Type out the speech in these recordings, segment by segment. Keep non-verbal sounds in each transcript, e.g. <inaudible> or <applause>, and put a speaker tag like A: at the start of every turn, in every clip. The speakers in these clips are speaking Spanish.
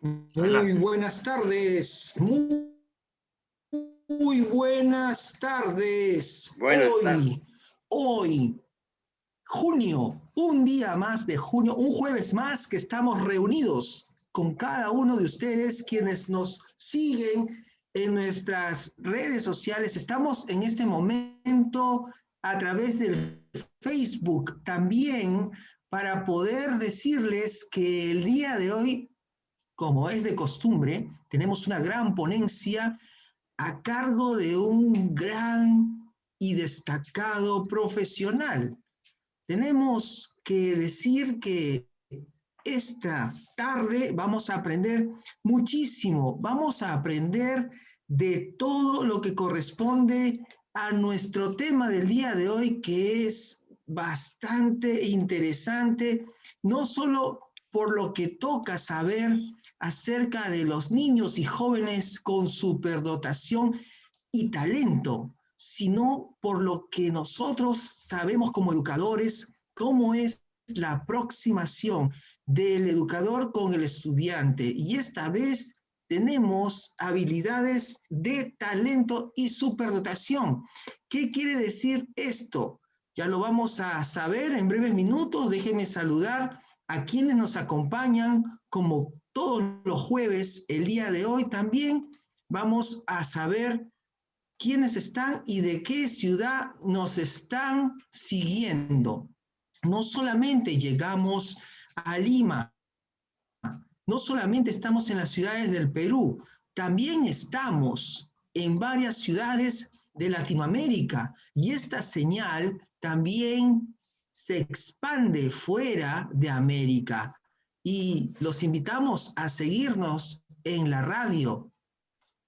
A: Muy buenas tardes. Muy, muy buenas tardes.
B: Buenas
A: hoy,
B: tardes.
A: hoy, junio, un día más de junio, un jueves más que estamos reunidos con cada uno de ustedes quienes nos siguen en nuestras redes sociales. Estamos en este momento a través del Facebook también para poder decirles que el día de hoy, como es de costumbre, tenemos una gran ponencia a cargo de un gran y destacado profesional. Tenemos que decir que esta tarde vamos a aprender muchísimo, vamos a aprender de todo lo que corresponde a nuestro tema del día de hoy, que es bastante interesante, no solo por lo que toca saber acerca de los niños y jóvenes con superdotación y talento, sino por lo que nosotros sabemos como educadores, cómo es la aproximación del educador con el estudiante. Y esta vez tenemos habilidades de talento y superdotación. ¿Qué quiere decir esto? Ya lo vamos a saber en breves minutos. Déjenme saludar a quienes nos acompañan como todos los jueves. El día de hoy también vamos a saber quiénes están y de qué ciudad nos están siguiendo. No solamente llegamos a Lima, no solamente estamos en las ciudades del Perú, también estamos en varias ciudades de Latinoamérica y esta señal también se expande fuera de América y los invitamos a seguirnos en la radio,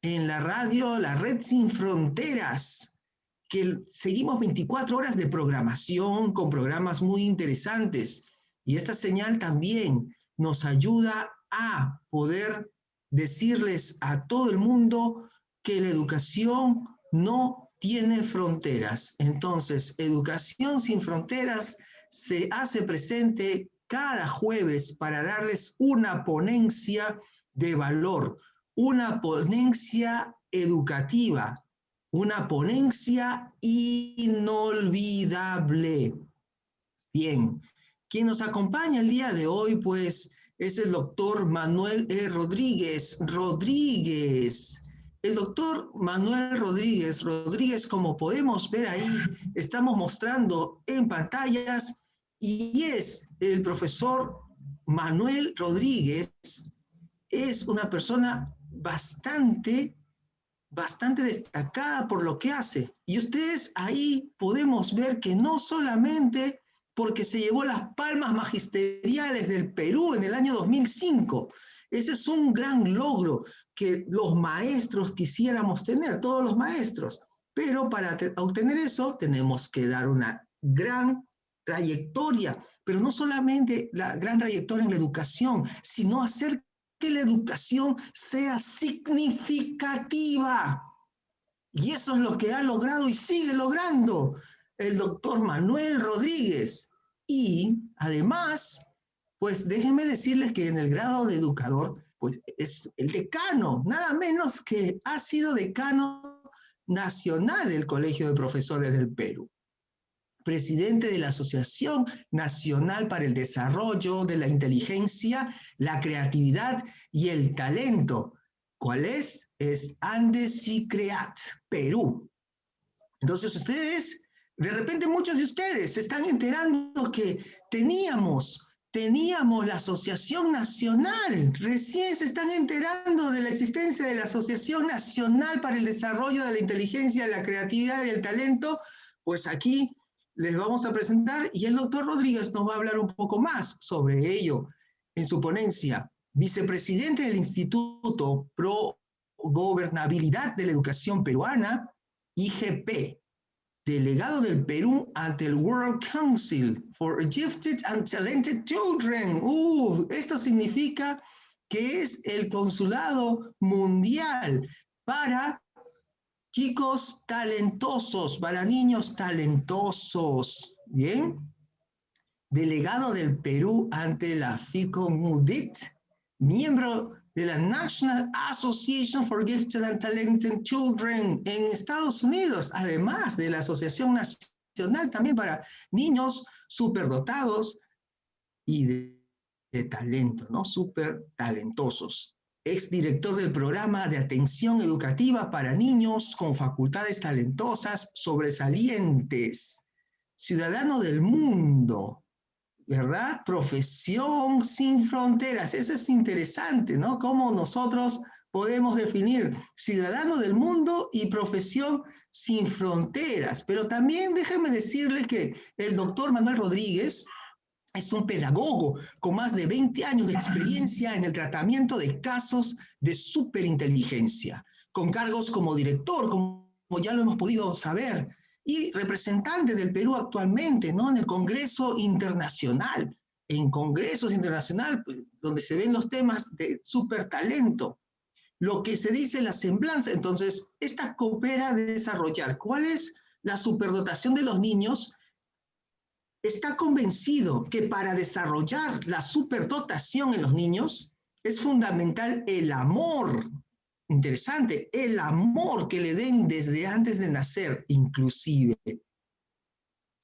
A: en la radio La Red Sin Fronteras, que seguimos 24 horas de programación con programas muy interesantes y esta señal también nos ayuda a poder decirles a todo el mundo que la educación no tiene fronteras. Entonces, Educación sin Fronteras se hace presente cada jueves para darles una ponencia de valor, una ponencia educativa, una ponencia inolvidable. Bien, quien nos acompaña el día de hoy, pues, es el doctor Manuel E. Rodríguez. Rodríguez. El doctor Manuel Rodríguez. Rodríguez, como podemos ver ahí, estamos mostrando en pantallas, y es el profesor Manuel Rodríguez. Es una persona bastante, bastante destacada por lo que hace. Y ustedes ahí podemos ver que no solamente porque se llevó las palmas magisteriales del Perú en el año 2005. Ese es un gran logro que los maestros quisiéramos tener, todos los maestros. Pero para obtener eso tenemos que dar una gran trayectoria, pero no solamente la gran trayectoria en la educación, sino hacer que la educación sea significativa. Y eso es lo que ha logrado y sigue logrando el doctor Manuel Rodríguez. Y además, pues déjenme decirles que en el grado de educador, pues es el decano, nada menos que ha sido decano nacional del Colegio de Profesores del Perú, presidente de la Asociación Nacional para el Desarrollo de la Inteligencia, la Creatividad y el Talento. ¿Cuál es? Es Andes y Creat, Perú. Entonces ustedes de repente muchos de ustedes se están enterando que teníamos, teníamos la Asociación Nacional, recién se están enterando de la existencia de la Asociación Nacional para el Desarrollo de la Inteligencia, la Creatividad y el Talento, pues aquí les vamos a presentar y el doctor Rodríguez nos va a hablar un poco más sobre ello en su ponencia. Vicepresidente del Instituto Pro Gobernabilidad de la Educación Peruana, IGP, delegado del Perú ante el World Council for Gifted and Talented Children. Uh, esto significa que es el consulado mundial para chicos talentosos, para niños talentosos. Bien. Delegado del Perú ante la FICO MUDIT, miembro de la National Association for Gifted and Talented Children en Estados Unidos, además de la Asociación Nacional también para niños superdotados y de, de talento, ¿no? Súper talentosos. Ex director del programa de atención educativa para niños con facultades talentosas sobresalientes. Ciudadano del mundo, ¿verdad? Profesión sin fronteras. Eso es interesante, ¿no? Cómo nosotros podemos definir ciudadano del mundo y profesión sin fronteras. Pero también déjenme decirles que el doctor Manuel Rodríguez es un pedagogo con más de 20 años de experiencia en el tratamiento de casos de superinteligencia, con cargos como director, como ya lo hemos podido saber, y representante del Perú actualmente, ¿no? En el Congreso Internacional, en congresos internacionales pues, donde se ven los temas de supertalento, lo que se dice la semblanza. Entonces, esta coopera a desarrollar cuál es la superdotación de los niños. Está convencido que para desarrollar la superdotación en los niños es fundamental el amor interesante, el amor que le den desde antes de nacer, inclusive.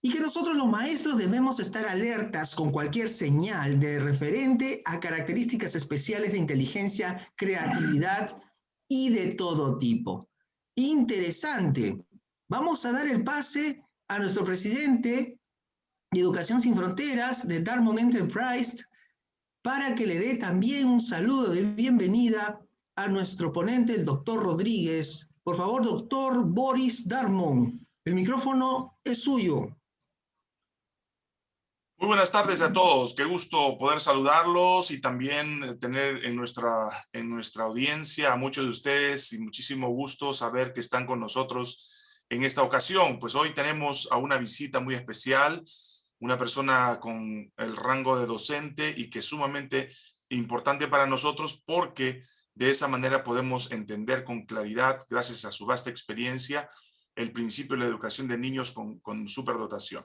A: Y que nosotros los maestros debemos estar alertas con cualquier señal de referente a características especiales de inteligencia, creatividad y de todo tipo. Interesante. Vamos a dar el pase a nuestro presidente de Educación Sin Fronteras de Dartmouth Enterprise para que le dé también un saludo de bienvenida a nuestro ponente, el doctor Rodríguez. Por favor, doctor Boris Darmon, el micrófono es suyo.
B: Muy buenas tardes a todos. Qué gusto poder saludarlos y también tener en nuestra, en nuestra audiencia a muchos de ustedes y muchísimo gusto saber que están con nosotros en esta ocasión. Pues hoy tenemos a una visita muy especial, una persona con el rango de docente y que es sumamente importante para nosotros porque de esa manera podemos entender con claridad, gracias a su vasta experiencia, el principio de la educación de niños con, con superdotación.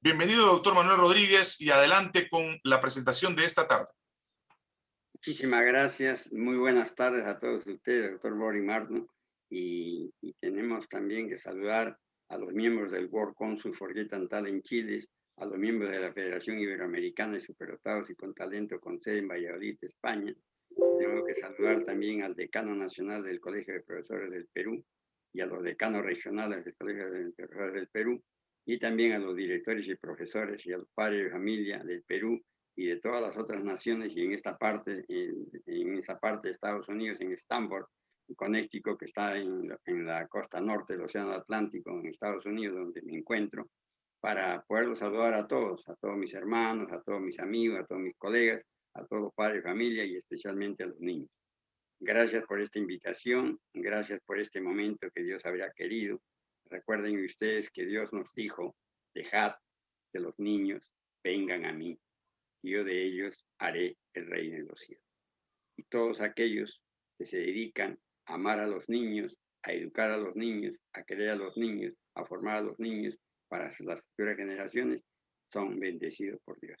B: Bienvenido, doctor Manuel Rodríguez, y adelante con la presentación de esta tarde.
C: Muchísimas gracias. Muy buenas tardes a todos ustedes, doctor Boris Marno. Y, y, tenemos también que saludar a los miembros del World Council for Get en Chile, a los miembros de la Federación Iberoamericana de Superdotados y con Talento con sede en Valladolid, España, tengo que saludar también al decano nacional del Colegio de Profesores del Perú y a los decanos regionales del Colegio de Profesores del Perú y también a los directores y profesores y a los padres de familia del Perú y de todas las otras naciones y en esta parte, en, en esta parte de Estados Unidos, en Stanford, Connecticut, que está en, en, la costa norte del Océano Atlántico, en Estados Unidos, donde me encuentro, para poderlos saludar a todos, a todos mis hermanos, a todos mis amigos, a todos mis colegas, a todos los padres familia y especialmente a los niños. Gracias por esta invitación, gracias por este momento que Dios habría querido. Recuerden ustedes que Dios nos dijo, dejad que los niños vengan a mí, y yo de ellos haré el reino de los cielos. Y todos aquellos que se dedican a amar a los niños, a educar a los niños, a querer a los niños, a formar a los niños para las futuras generaciones, son bendecidos por Dios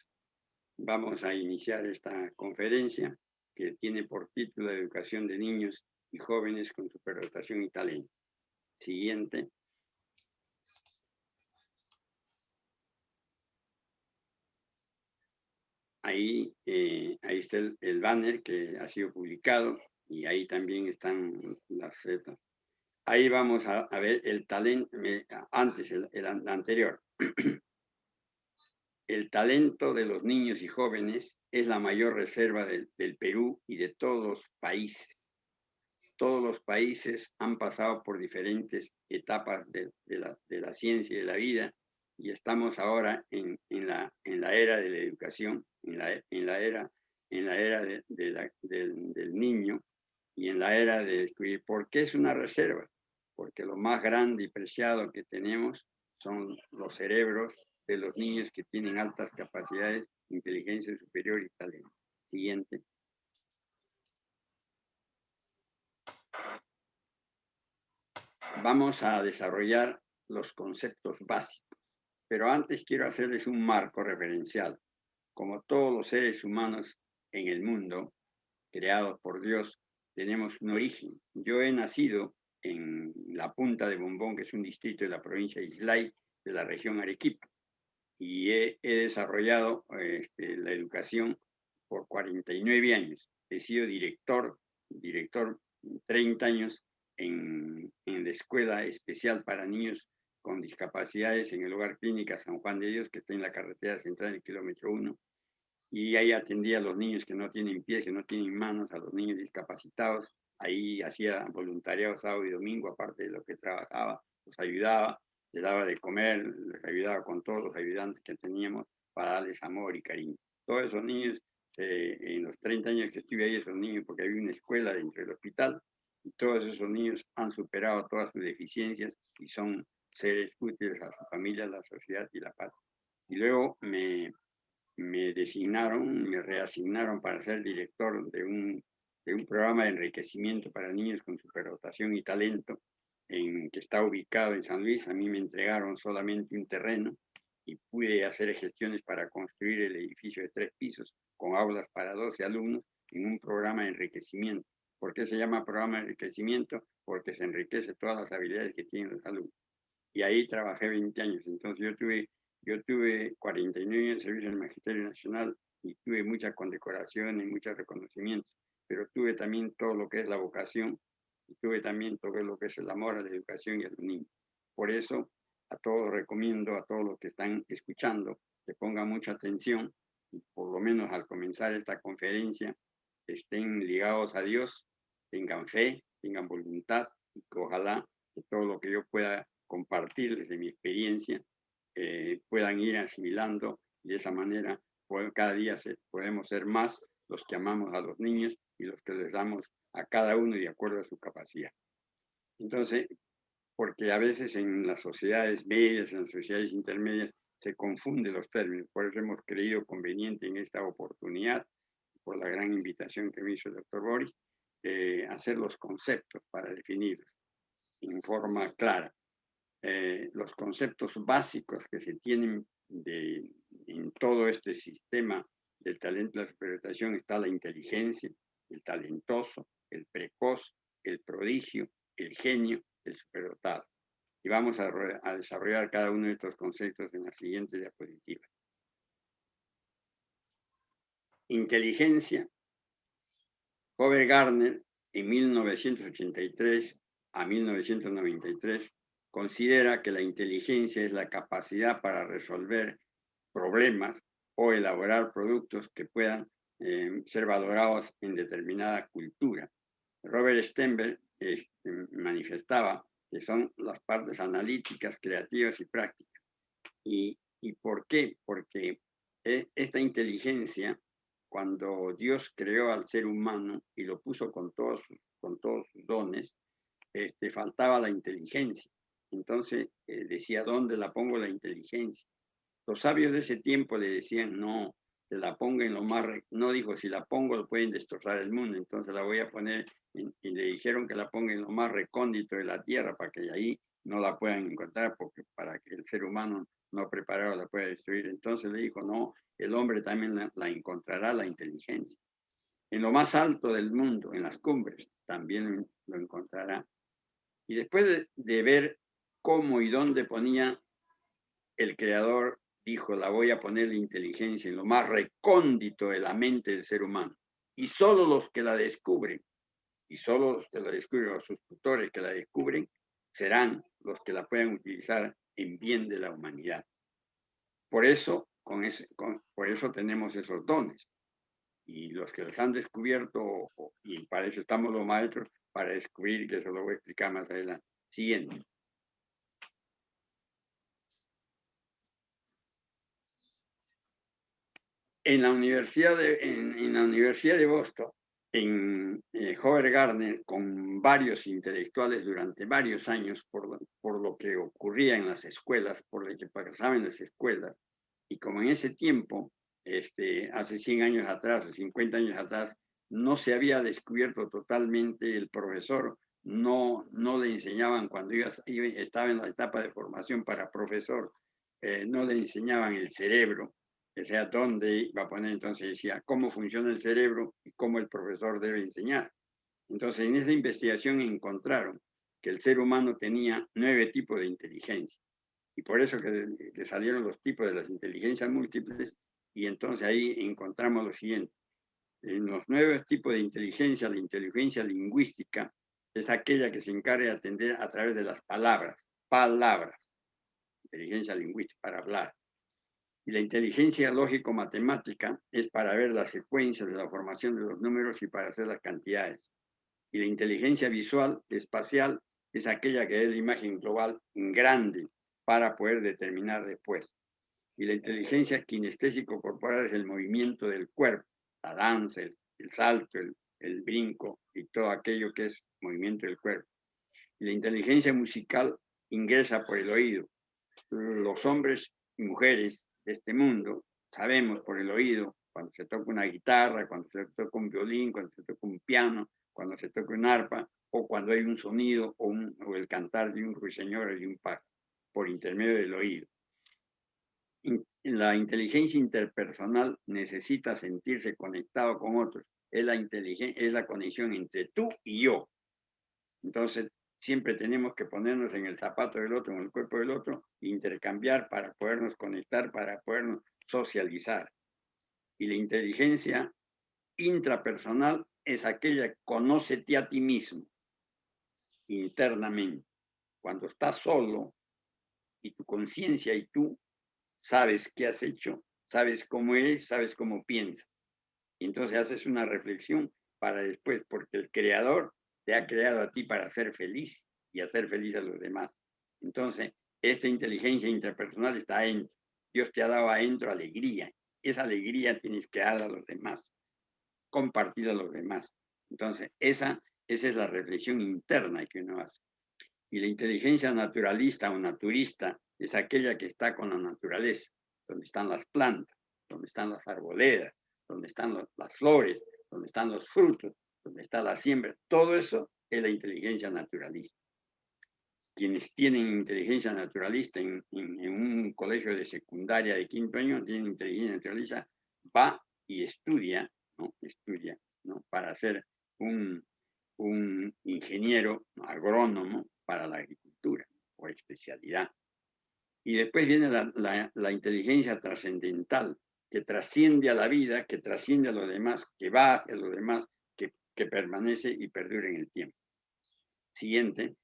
C: vamos a iniciar esta conferencia que tiene por título Educación de Niños y Jóvenes con Superdotación y Talento. Siguiente. Ahí, eh, ahí está el, banner que ha sido publicado y ahí también están las zetas. Ahí vamos a, ver el talento, antes, el, el anterior. <clears throat> El talento de los niños y jóvenes es la mayor reserva del, Perú y de todos los países. Todos los países han pasado por diferentes etapas de, la, ciencia y de la vida y estamos ahora en, la, era de la educación, en la, era, en la era del, niño y en la era de descubrir por qué es una reserva. Porque lo más grande y preciado que tenemos son los cerebros de los niños que tienen altas capacidades, inteligencia superior y talento. Siguiente. Vamos a desarrollar los conceptos básicos, pero antes quiero hacerles un marco referencial. Como todos los seres humanos en el mundo, creados por Dios, tenemos un origen. Yo he nacido en la punta de Bombón, que es un distrito de la provincia de Islay, de la región Arequipa, y he, desarrollado este, la educación por 49 años. He sido director, director 30 años en, en la Escuela Especial para Niños con Discapacidades en el Hogar Clínica San Juan de Dios, que está en la carretera central del kilómetro 1. Y ahí atendía a los niños que no tienen pies, que no tienen manos, a los niños discapacitados. Ahí hacía voluntariado sábado y domingo, aparte de lo que trabajaba, los ayudaba, les daba de comer, les ayudaba con todos los ayudantes que teníamos para darles amor y cariño. Todos esos niños, eh, en los 30 años que estuve ahí, esos niños, porque había una escuela dentro del hospital, y todos esos niños han superado todas sus deficiencias y son seres útiles a su familia, a la sociedad y la paz. Y luego me, me designaron, me reasignaron para ser director de un, de un programa de enriquecimiento para niños con superdotación y talento, en, que está ubicado en San Luis. A mí me entregaron solamente un terreno y pude hacer gestiones para construir el edificio de tres pisos con aulas para 12 alumnos en un programa de enriquecimiento. ¿Por qué se llama programa de enriquecimiento? Porque se enriquece todas las habilidades que tienen los alumnos y ahí trabajé 20 años. Entonces yo tuve, yo tuve 49 años de servicio en el Magisterio Nacional y tuve muchas condecoraciones, muchos reconocimientos, pero tuve también todo lo que es la vocación y tuve también todo lo que es el amor a la educación y a los niños. Por eso a todos recomiendo, a todos los que están escuchando, que pongan mucha atención y por lo menos al comenzar esta conferencia estén ligados a Dios, tengan fe, tengan voluntad y que ojalá que todo lo que yo pueda compartir desde mi experiencia, eh, puedan ir asimilando y de esa manera cada día podemos ser más los que amamos a los niños y los que les damos a cada uno de acuerdo a su capacidad. Entonces, porque a veces en las sociedades medias, en las sociedades intermedias, se confunden los términos. Por eso hemos creído conveniente en esta oportunidad, por la gran invitación que me hizo el doctor Boris, eh, hacer los conceptos para definirlos en forma clara. Eh, los conceptos básicos que se tienen de, en todo este sistema del talento y la superiorización está la inteligencia, el talentoso, el precoz, el prodigio, el genio, el superdotado. Y vamos a, desarrollar cada uno de estos conceptos en la siguiente diapositiva. Inteligencia. Howard Gardner, en 1983 a 1993, considera que la inteligencia es la capacidad para resolver problemas o elaborar productos que puedan eh, ser valorados en determinada cultura. Robert Stenberg este, manifestaba que son las partes analíticas, creativas y prácticas. ¿Y, y por qué? Porque eh, esta inteligencia, cuando Dios creó al ser humano y lo puso con todos, con todos sus dones, este, faltaba la inteligencia. Entonces eh, decía, ¿dónde la pongo la inteligencia? Los sabios de ese tiempo le decían, no, se la ponga en lo más, no dijo, si la pongo lo pueden destrozar el mundo, entonces la voy a poner, y le dijeron que la ponga en lo más recóndito de la tierra para que ahí no la puedan encontrar, porque para que el ser humano no preparado la pueda destruir. Entonces le dijo, no, el hombre también la, encontrará la inteligencia. En lo más alto del mundo, en las cumbres, también lo encontrará. Y después de ver cómo y dónde ponía el creador, dijo, la voy a poner la inteligencia en lo más recóndito de la mente del ser humano. Y solo los que la descubren, y solo los que la descubren, los sus tutores que la descubren, serán los que la puedan utilizar en bien de la humanidad. Por eso, con ese, por eso tenemos esos dones. Y los que los han descubierto, y para eso estamos los maestros, para descubrir, que eso lo voy a explicar más adelante. Siguiente. En la Universidad de, en, la Universidad de Boston, en eh, Gardner, con varios intelectuales durante varios años por, por lo que ocurría en las escuelas, por lo que pasaba en las escuelas, y como en ese tiempo, este, hace 100 años atrás o 50 años atrás, no se había descubierto totalmente el profesor, no, no le enseñaban cuando iba, estaba en la etapa de formación para profesor, eh, no le enseñaban el cerebro, que sea dónde va a poner, entonces decía cómo funciona el cerebro y cómo el profesor debe enseñar. Entonces, en esa investigación encontraron que el ser humano tenía nueve tipos de inteligencia. Y por eso que, salieron los tipos de las inteligencias múltiples, y entonces ahí encontramos lo siguiente. En los nueve tipos de inteligencia, la inteligencia lingüística es aquella que se encarga de atender a través de las palabras, palabras, inteligencia lingüística, para hablar. Y la inteligencia lógico-matemática es para ver las secuencias de la formación de los números y para hacer las cantidades. Y la inteligencia visual, espacial, es aquella que es la imagen global en grande para poder determinar después. Y la inteligencia kinestésico corporal es el movimiento del cuerpo, la danza, el, salto, el, el brinco y todo aquello que es movimiento del cuerpo. Y la inteligencia musical ingresa por el oído. Los hombres y mujeres este mundo sabemos por el oído cuando se toca una guitarra, cuando se toca un violín, cuando se toca un piano, cuando se toca un arpa, o cuando hay un sonido o, o el cantar de un ruiseñor o de un pájaro, por intermedio del oído. La inteligencia interpersonal necesita sentirse conectado con otros. Es la, es la conexión entre tú y yo. Entonces, siempre tenemos que ponernos en el zapato del otro, en el cuerpo del otro, intercambiar para podernos conectar, para podernos socializar. Y la inteligencia intrapersonal es aquella que conócete a ti mismo internamente. Cuando estás solo y tu conciencia y tú sabes qué has hecho, sabes cómo eres, sabes cómo piensas. Y entonces haces una reflexión para después, porque el creador te ha creado a ti para ser feliz y hacer feliz a los demás. Entonces, esta inteligencia interpersonal está adentro. Dios te ha dado adentro alegría. Esa alegría tienes que darla a los demás, compartir a los demás. Entonces, esa, esa es la reflexión interna que uno hace. Y la inteligencia naturalista o naturista es aquella que está con la naturaleza, donde están las plantas, donde están las arboledas, donde están las flores, donde están los frutos, donde está la siembra. Todo eso es la inteligencia naturalista. Quienes tienen inteligencia naturalista en, un colegio de secundaria de quinto año, tienen inteligencia naturalista, va y estudia, ¿no? Estudia, ¿no? Para ser un, un ingeniero agrónomo para la agricultura o especialidad. Y después viene la, la, inteligencia trascendental, que trasciende a la vida, que trasciende a los demás, que va a los demás, que, permanece y perdura en el tiempo. Siguiente.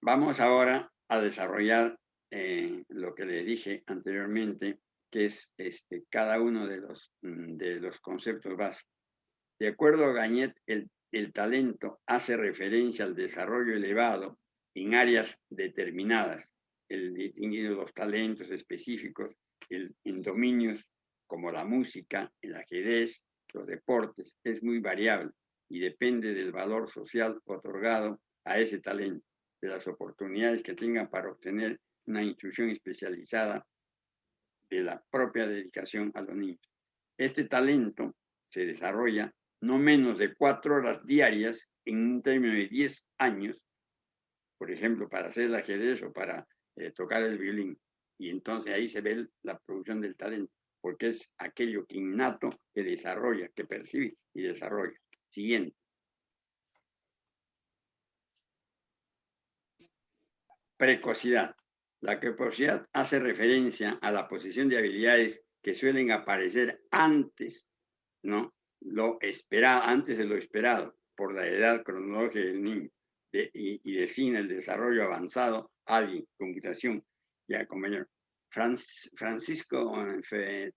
C: Vamos ahora a desarrollar eh, lo que les dije anteriormente, que es este, cada uno de los, mm, de los conceptos básicos. De acuerdo a Gañet, el, el talento hace referencia al desarrollo elevado en áreas determinadas, el distinguido los talentos específicos en dominios como la música, el ajedrez, los deportes, es muy variable y depende del valor social otorgado a ese talento, de las oportunidades que tengan para obtener una instrucción especializada de la propia dedicación a los niños. Este talento se desarrolla no menos de cuatro horas diarias en un término de 10 años, por ejemplo, para hacer el ajedrez o para eh, tocar el violín. Y entonces ahí se ve la producción del talento, porque es aquello que innato que desarrolla, que percibe y desarrolla. Siguiente. Precocidad. La precocidad hace referencia a la posesión de habilidades que suelen aparecer antes, ¿no? lo esperado, antes de lo esperado, por la edad cronológica del niño, y, y, define el desarrollo avanzado, alguien, computación, ya compañero. Francisco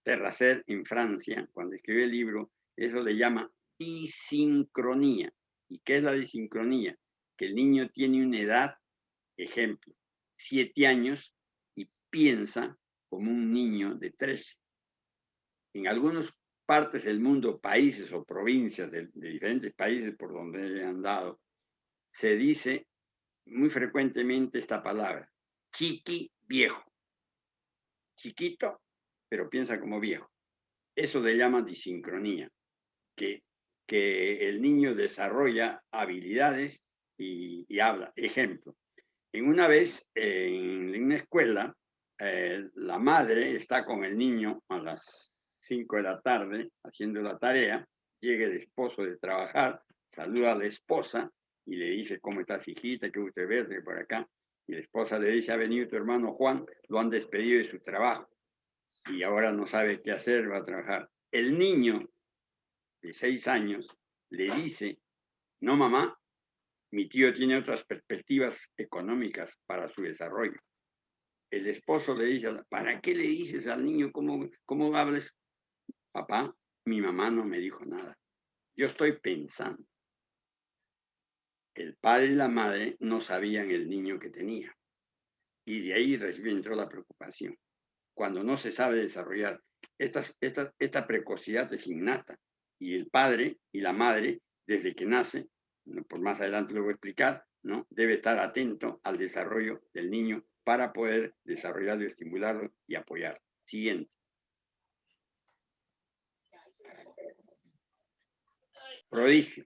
C: Terracer en Francia, cuando escribió el libro, eso le llama disincronía. ¿Y qué es la disincronía? Que el niño tiene una edad, ejemplo, siete años y piensa como un niño de tres. En algunos partes del mundo, países o provincias de, diferentes países por donde he andado, se dice muy frecuentemente esta palabra, chiqui viejo. Chiquito, pero piensa como viejo. Eso le llama disincronía, que, que el niño desarrolla habilidades y, habla. Ejemplo, En una vez, en una escuela, eh, la madre está con el niño a las 5 de la tarde haciendo la tarea, llega el esposo de trabajar, saluda a la esposa y le dice, ¿cómo estás, hijita? ¿Qué usted ve por acá? Y la esposa le dice, ha venido tu hermano Juan, lo han despedido de su trabajo y ahora no sabe qué hacer, va a trabajar. El niño de seis años le dice, no mamá, mi tío tiene otras perspectivas económicas para su desarrollo. El esposo le dice, ¿para qué le dices al niño cómo, cómo hables? Papá, mi mamá no me dijo nada. Yo estoy pensando. El padre y la madre no sabían el niño que tenía. Y de ahí entró la preocupación. Cuando no se sabe desarrollar, esta precocidad es innata. Y el padre y la madre, desde que nace, por más adelante lo voy a explicar, ¿no? debe estar atento al desarrollo del niño para poder desarrollarlo, estimularlo y apoyarlo. Siguiente. Prodigio.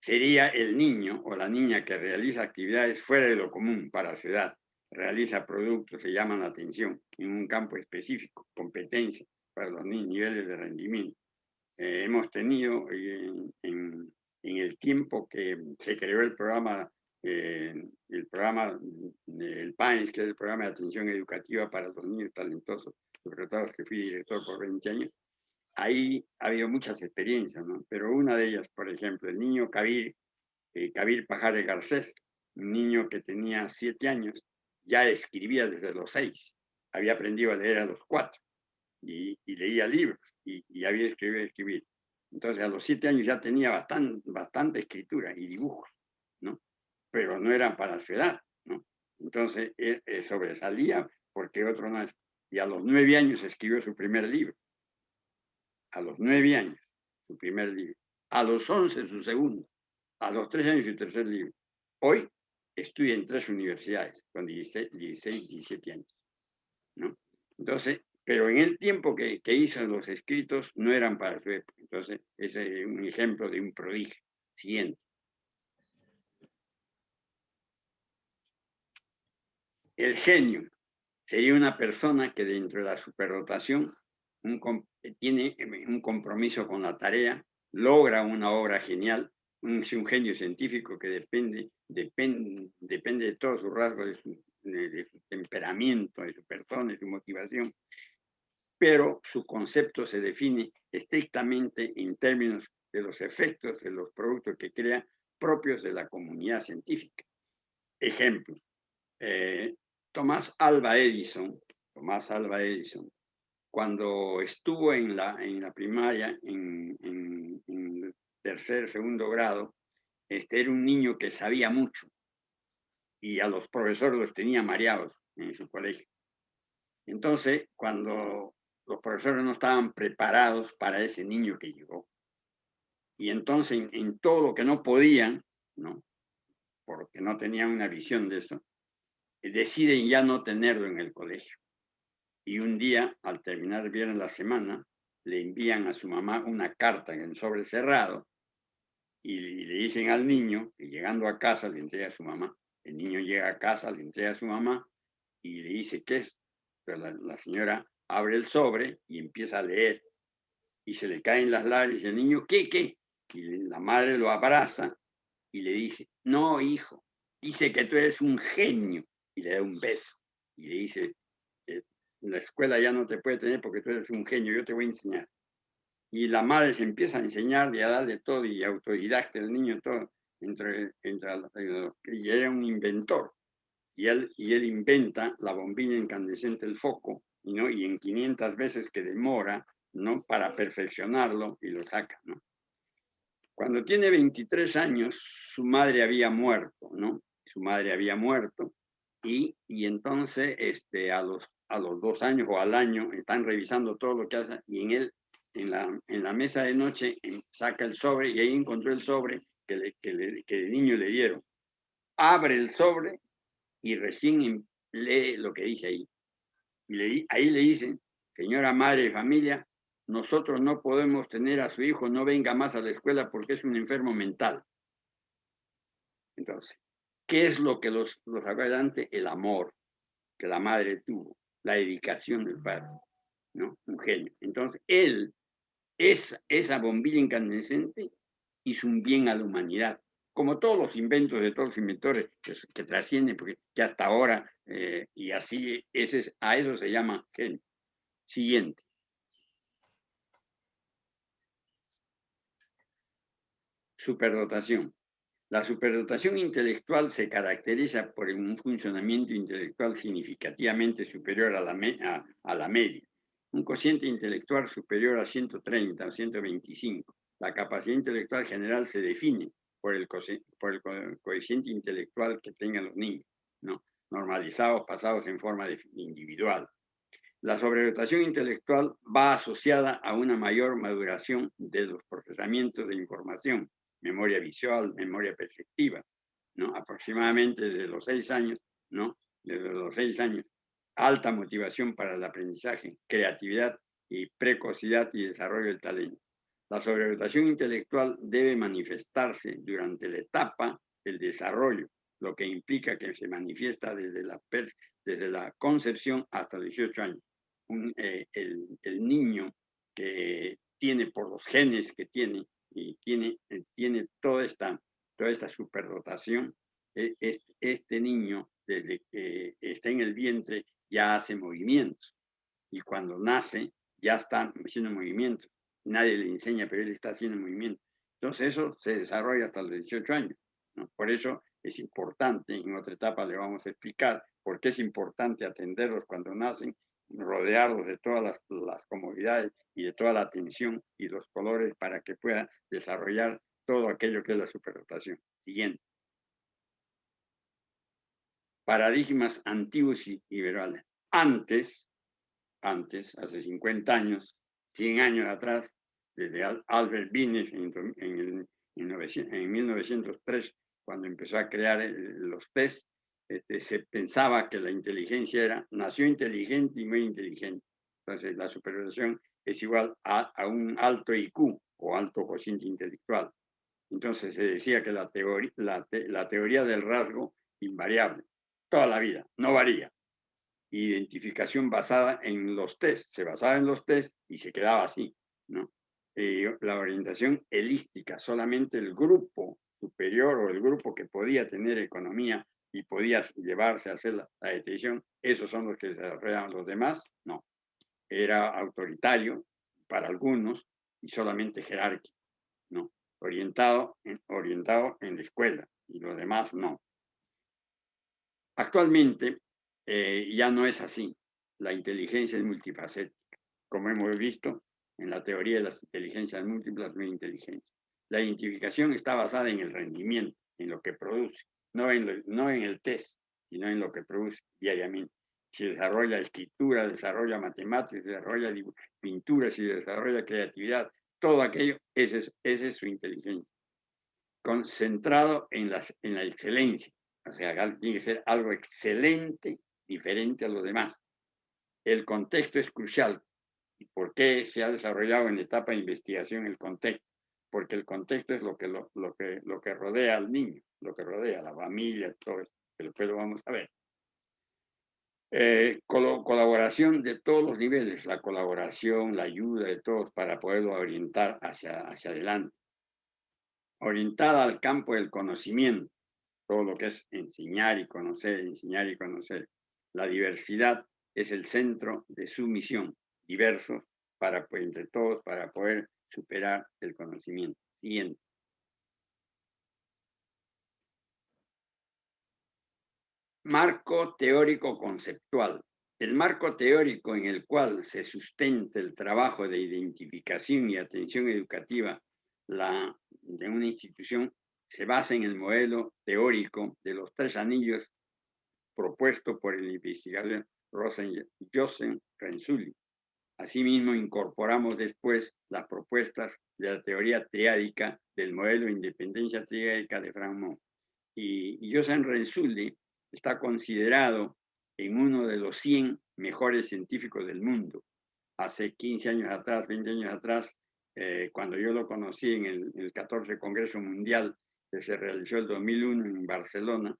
C: Sería el niño o la niña que realiza actividades fuera de lo común para su edad, realiza productos se llaman la atención en un campo específico, competencia para los niveles de rendimiento. Eh, hemos tenido en, en el tiempo que se creó el programa, eh, el programa del PANS, que es el programa de atención educativa para los niños talentosos, los que fui director por 20 años, ahí ha habido muchas experiencias, ¿no? Pero una de ellas, por ejemplo, el niño Kabir, eh, Kabir Pajares Garcés, un niño que tenía 7 años, ya escribía desde los 6, había aprendido a leer a los 4 y, leía libros y, y había escrito escribir. Entonces a los siete años ya tenía bastante, escritura y dibujos, ¿no? Pero no eran para su edad, ¿no? Entonces él, sobresalía porque otro no. Y a los nueve años escribió su primer libro. A los nueve años, su primer libro. A los once, su segundo. A los tres años, su tercer libro. Hoy estudia en tres universidades, con 16, 16 17 años. ¿no? Entonces, pero en el tiempo que, que, hizo los escritos no eran para su época. Entonces, ese es un ejemplo de un prodigio. Siguiente. El genio sería una persona que dentro de la superdotación tiene un compromiso con la tarea, logra una obra genial, un, un genio científico que depende, depende, depende de todos sus rasgos, de su, de su temperamento, de su persona, de su motivación, pero su concepto se define estrictamente en términos de los efectos de los productos que crea propios de la comunidad científica. Ejemplo, eh, Tomás Alba Edison, Tomás Alba Edison, cuando estuvo en la, en la primaria, en, en, en tercer, segundo grado, este, era un niño que sabía mucho y a los profesores los tenía mareados en su colegio. Entonces, cuando los profesores no estaban preparados para ese niño que llegó. Y entonces en, todo lo que no podían, ¿no? porque no tenían una visión de eso, deciden ya no tenerlo en el colegio. Y un día, al terminar bien la semana, le envían a su mamá una carta en el sobre cerrado y le dicen al niño que llegando a casa le entrega a su mamá. El niño llega a casa, le entrega a su mamá y le dice, ¿qué es? Pero la señora abre el sobre y empieza a leer. Y se le caen las lágrimas el niño, ¿qué, qué? Y la madre lo abraza y le dice, no, hijo, dice que tú eres un genio. Y le da un beso. Y le dice, la escuela ya no te puede tener porque tú eres un genio, yo te voy a enseñar. Y la madre se empieza a enseñar y a darle todo y autodidacta el niño todo. Entre, entre, y era un inventor. Y él, y él inventa la bombilla incandescente, el foco, y en 500 veces que demora ¿no? para perfeccionarlo y lo saca. ¿no? Cuando tiene 23 años, su madre había muerto, ¿no? Su madre había muerto y, y entonces este, a, los, a los dos años o al año están revisando todo lo que hace y en él, en la, en la mesa de noche, saca el sobre y ahí encontró el sobre que, le, que, le, de niño le dieron. Abre el sobre y recién lee lo que dice ahí. Y ahí le dicen, señora madre de familia, nosotros no podemos tener a su hijo, no venga más a la escuela porque es un enfermo mental. Entonces, ¿Qué es lo que los, los sacó adelante? El amor que la madre tuvo, la dedicación del padre, ¿no? Un genio. Entonces, él, es, esa bombilla incandescente, hizo un bien a la humanidad, como todos los inventos de todos los inventores que, trascienden, porque hasta ahora, eh, y así, ese, a eso se llama genio. Siguiente. Superdotación. La superdotación intelectual se caracteriza por un funcionamiento intelectual significativamente superior a la, a, media. Un cociente intelectual superior a 130 o 125. La capacidad intelectual general se define por el, el coeficiente intelectual que tengan los niños, ¿no? normalizados, pasados en forma individual. La sobredotación intelectual va asociada a una mayor maduración de los procesamientos de información, memoria visual, memoria perceptiva, ¿no? Aproximadamente desde los seis años, ¿no? Desde los seis años. Alta motivación para el aprendizaje, creatividad y precocidad y desarrollo del talento. La sobredotación intelectual debe manifestarse durante la etapa del desarrollo, lo que implica que se manifiesta desde la, desde la concepción hasta 18 años. Eh, el, el, niño que tiene por los genes que tiene y tiene, eh, tiene toda, esta, toda esta superdotación, e, este, niño desde que está en el vientre ya hace movimientos y cuando nace ya está haciendo movimientos. Nadie le enseña, pero él está haciendo movimientos. Entonces eso se desarrolla hasta los 18 años. Por eso es importante, en otra etapa le vamos a explicar por qué es importante atenderlos cuando nacen rodearlos de todas las, las, comodidades y de toda la atención y los colores para que pueda desarrollar todo aquello que es la superdotación. Siguiente. Paradigmas antiguos y liberales. Antes, antes, hace 50 años, 100 años atrás, desde Albert Bines en, en, en 1903, cuando empezó a crear los test, este, se pensaba que la inteligencia era, nació inteligente y muy inteligente. Entonces, la supervisación es igual a, un alto IQ o alto cociente intelectual. Entonces, se decía que la teoría, la, teoría del rasgo invariable, toda la vida, no varía. Identificación basada en los test, se basaba en los test y se quedaba así, ¿no? la orientación helística, solamente el grupo superior o el grupo que podía tener economía y podía llevarse a hacer la, detención, esos son los que se los demás, no. Era autoritario para algunos y solamente jerárquico, no. Orientado en, orientado en la escuela y los demás no. Actualmente eh, ya no es así. La inteligencia es multifacética. Como hemos visto en la teoría de las inteligencias múltiples, no inteligencia. La identificación está basada en el rendimiento, en lo que produce no en, no en el test, sino en lo que produce diariamente. Si desarrolla escritura, desarrolla matemáticas, desarrolla pintura, si desarrolla creatividad, todo aquello, ese es, ese es su inteligencia. Concentrado en, las, en la excelencia. O sea, tiene que ser algo excelente, diferente a los demás. El contexto es crucial. ¿Y por qué se ha desarrollado en etapa de investigación el contexto? Porque el contexto es lo que, lo, lo que, lo que rodea al niño lo que rodea, la familia, todo eso, que después lo vamos a ver. Eh, colaboración de todos los niveles, la colaboración, la ayuda de todos para poderlo orientar hacia, hacia adelante. Orientada al campo del conocimiento, todo lo que es enseñar y conocer, enseñar y conocer. La diversidad es el centro de su misión, diversos, para, entre todos, para poder superar el conocimiento. Siguiente. Marco teórico conceptual. El marco teórico en el cual se sustenta el trabajo de identificación y atención educativa la, de una institución se basa en el modelo teórico de los tres anillos propuesto por el investigador Rosen Joseph Renzulli. Asimismo, incorporamos después las propuestas de la teoría triádica del modelo de independencia triádica de Frank Y, y Joseph Renzulli está considerado en uno de los 100 mejores científicos del mundo. Hace 15 años atrás, 20 años atrás, eh, cuando yo lo conocí en el, el, 14 Congreso Mundial que se realizó el 2001 en Barcelona,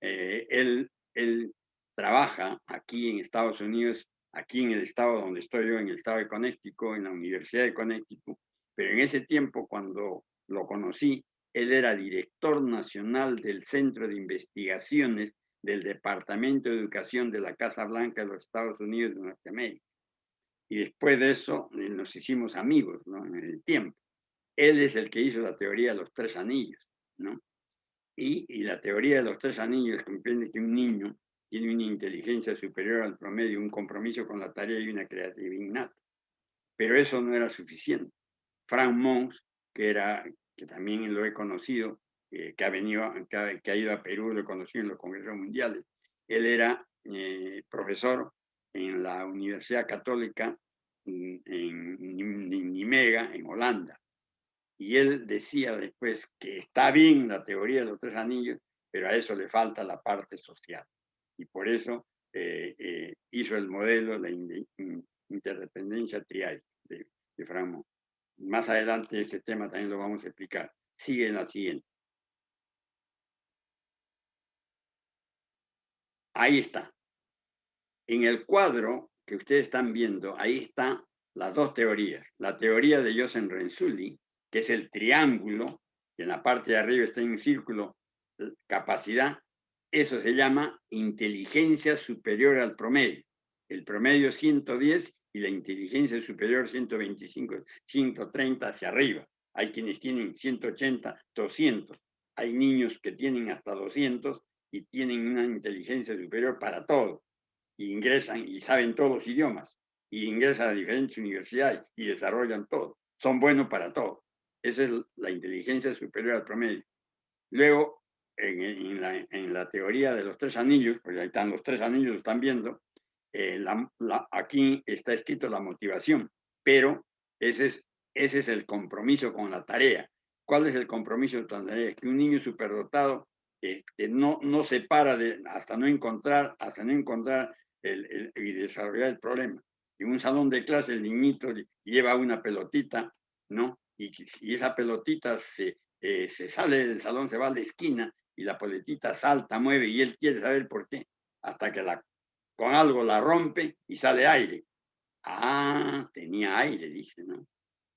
C: eh, él, él trabaja aquí en Estados Unidos, aquí en el estado donde estoy yo, en el estado de Connecticut, en la Universidad de Connecticut, pero en ese tiempo cuando lo conocí, él era director nacional del Centro de Investigaciones del Departamento de Educación de la Casa Blanca de los Estados Unidos de Norteamérica. Y después de eso eh, nos hicimos amigos en el tiempo. Él es el que hizo la teoría de los tres anillos. ¿no? Y, y la teoría de los tres anillos comprende que un niño tiene una inteligencia superior al promedio, un compromiso con la tarea y una creatividad innata. Pero eso no era suficiente. Frank Mons, que, era, que también lo he conocido, eh, que, ha venido, que ha, ido a Perú, lo he conocido en los congresos mundiales, él era eh, profesor en la Universidad Católica en, en Nimega, en Holanda. Y él decía después que está bien la teoría de los tres anillos, pero a eso le falta la parte social. Y por eso eh, eh, hizo el modelo, la interdependencia trial de, de Más adelante ese tema también lo vamos a explicar. Sigue en la siguiente. Ahí está. En el cuadro que ustedes están viendo, ahí están las dos teorías. La teoría de Joseph Renzulli, que es el triángulo, que en la parte de arriba está un círculo, capacidad, eso se llama inteligencia superior al promedio. El promedio 110 y la inteligencia superior 125, 130 hacia arriba. Hay quienes tienen 180, 200. Hay niños que tienen hasta 200 y tienen una inteligencia superior para todo. Y ingresan y saben todos los idiomas. Y ingresan a diferentes universidades y desarrollan todo. Son buenos para todo. Esa es la inteligencia superior al promedio. Luego, en, la, teoría de los tres anillos, pues ahí están los tres anillos, están viendo, eh, aquí está escrito la motivación, pero ese es, ese es el compromiso con la tarea. ¿Cuál es el compromiso con la tarea? Que un niño superdotado este, no, no se para de, hasta no encontrar, hasta no encontrar el, y desarrollar el problema. En un salón de clase el niñito lleva una pelotita, ¿no? y, esa pelotita se, eh, se sale del salón, se va a la esquina y la pelotita salta, mueve y él quiere saber por qué, hasta que con algo la rompe y sale aire. Ah, tenía aire, dice, ¿no?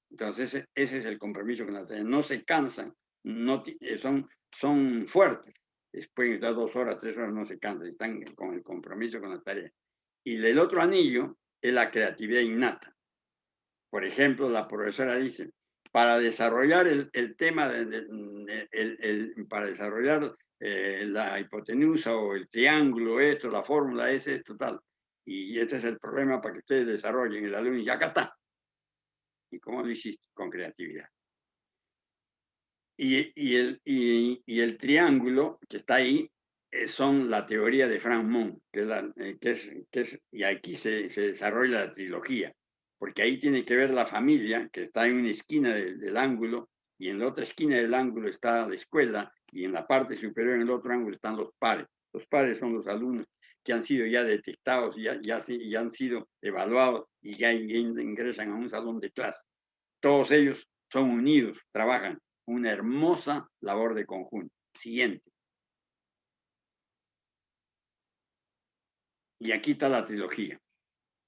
C: Entonces ese, es el compromiso con la tarea. No se cansan, no, eh, son, son fuertes. De estar dos horas, tres horas, no se cansan, están con el compromiso con la tarea. Y el otro anillo es la creatividad innata. Por ejemplo, la profesora dice, para desarrollar el, tema, el, para desarrollar eh, la hipotenusa o el triángulo, esto, la fórmula es esto, tal. Y este es el problema para que ustedes desarrollen el alumno y acá está. ¿Y cómo lo hiciste? Con creatividad. Y, el, triángulo que está ahí eh, son la teoría de Frank Moon, que es, la, eh, que es, que y aquí se, desarrolla la trilogía porque ahí tiene que ver la familia, que está en una esquina del, ángulo, y en la otra esquina del ángulo está la escuela, y en la parte superior, en el otro ángulo, están los pares. Los pares son los alumnos que han sido ya detectados, ya han sido evaluados y ya ingresan a un salón de clase. Todos ellos son unidos, trabajan una hermosa labor de conjunto. Siguiente. Y aquí está la trilogía.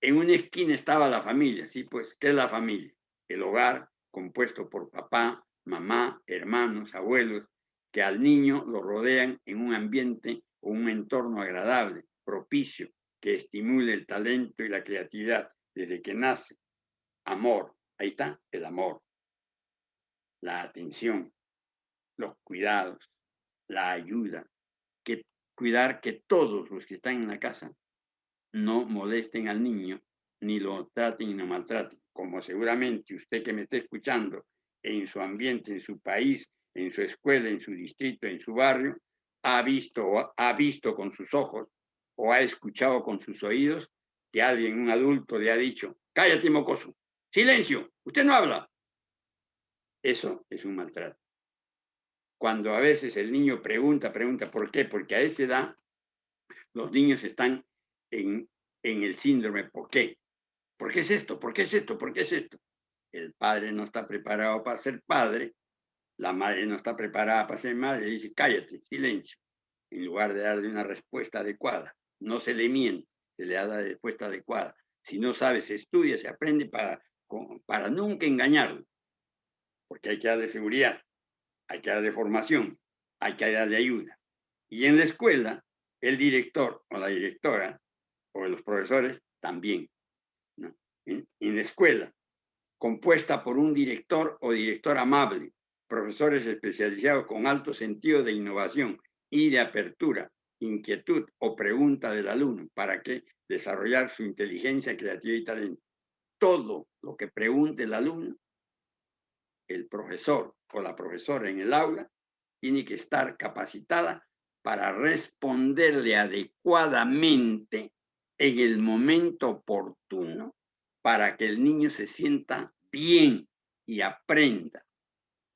C: En una esquina estaba la familia, ¿sí? Pues, ¿qué es la familia? El hogar compuesto por papá, mamá, hermanos, abuelos, que al niño lo rodean en un ambiente o un entorno agradable, propicio, que estimule el talento y la creatividad desde que nace. Amor, ahí está, el amor, la atención, los cuidados, la ayuda, que cuidar que todos los que están en la casa no molesten al niño, ni lo traten ni lo maltraten. Como seguramente usted que me está escuchando en su ambiente, en su país, en su escuela, en su distrito, en su barrio, ha visto, ha visto con sus ojos o ha escuchado con sus oídos que alguien, un adulto, le ha dicho, cállate mocoso, silencio, usted no habla. Eso es un maltrato. Cuando a veces el niño pregunta, pregunta, ¿por qué? Porque a esa edad los niños están en, el síndrome ¿por qué? ¿Por qué es esto? ¿Por qué es esto? ¿Por qué es esto? El padre no está preparado para ser padre, la madre no está preparada para ser madre, dice, cállate, silencio. en lugar de darle una respuesta adecuada. No se le miente, se le da la respuesta adecuada. Si no sabe, se estudia, se aprende para, para nunca engañarlo. Porque hay que darle seguridad, hay que darle formación, hay que darle ayuda. Y en la escuela, el director o la directora o los profesores también. En, en la escuela, compuesta por un director o director amable, profesores especializados con alto sentido de innovación y de apertura, inquietud o pregunta del alumno para que desarrollar su inteligencia, creatividad y talento. Todo lo que pregunte el alumno, el profesor o la profesora en el aula tiene que estar capacitada para responderle adecuadamente en el momento oportuno para que el niño se sienta bien y aprenda.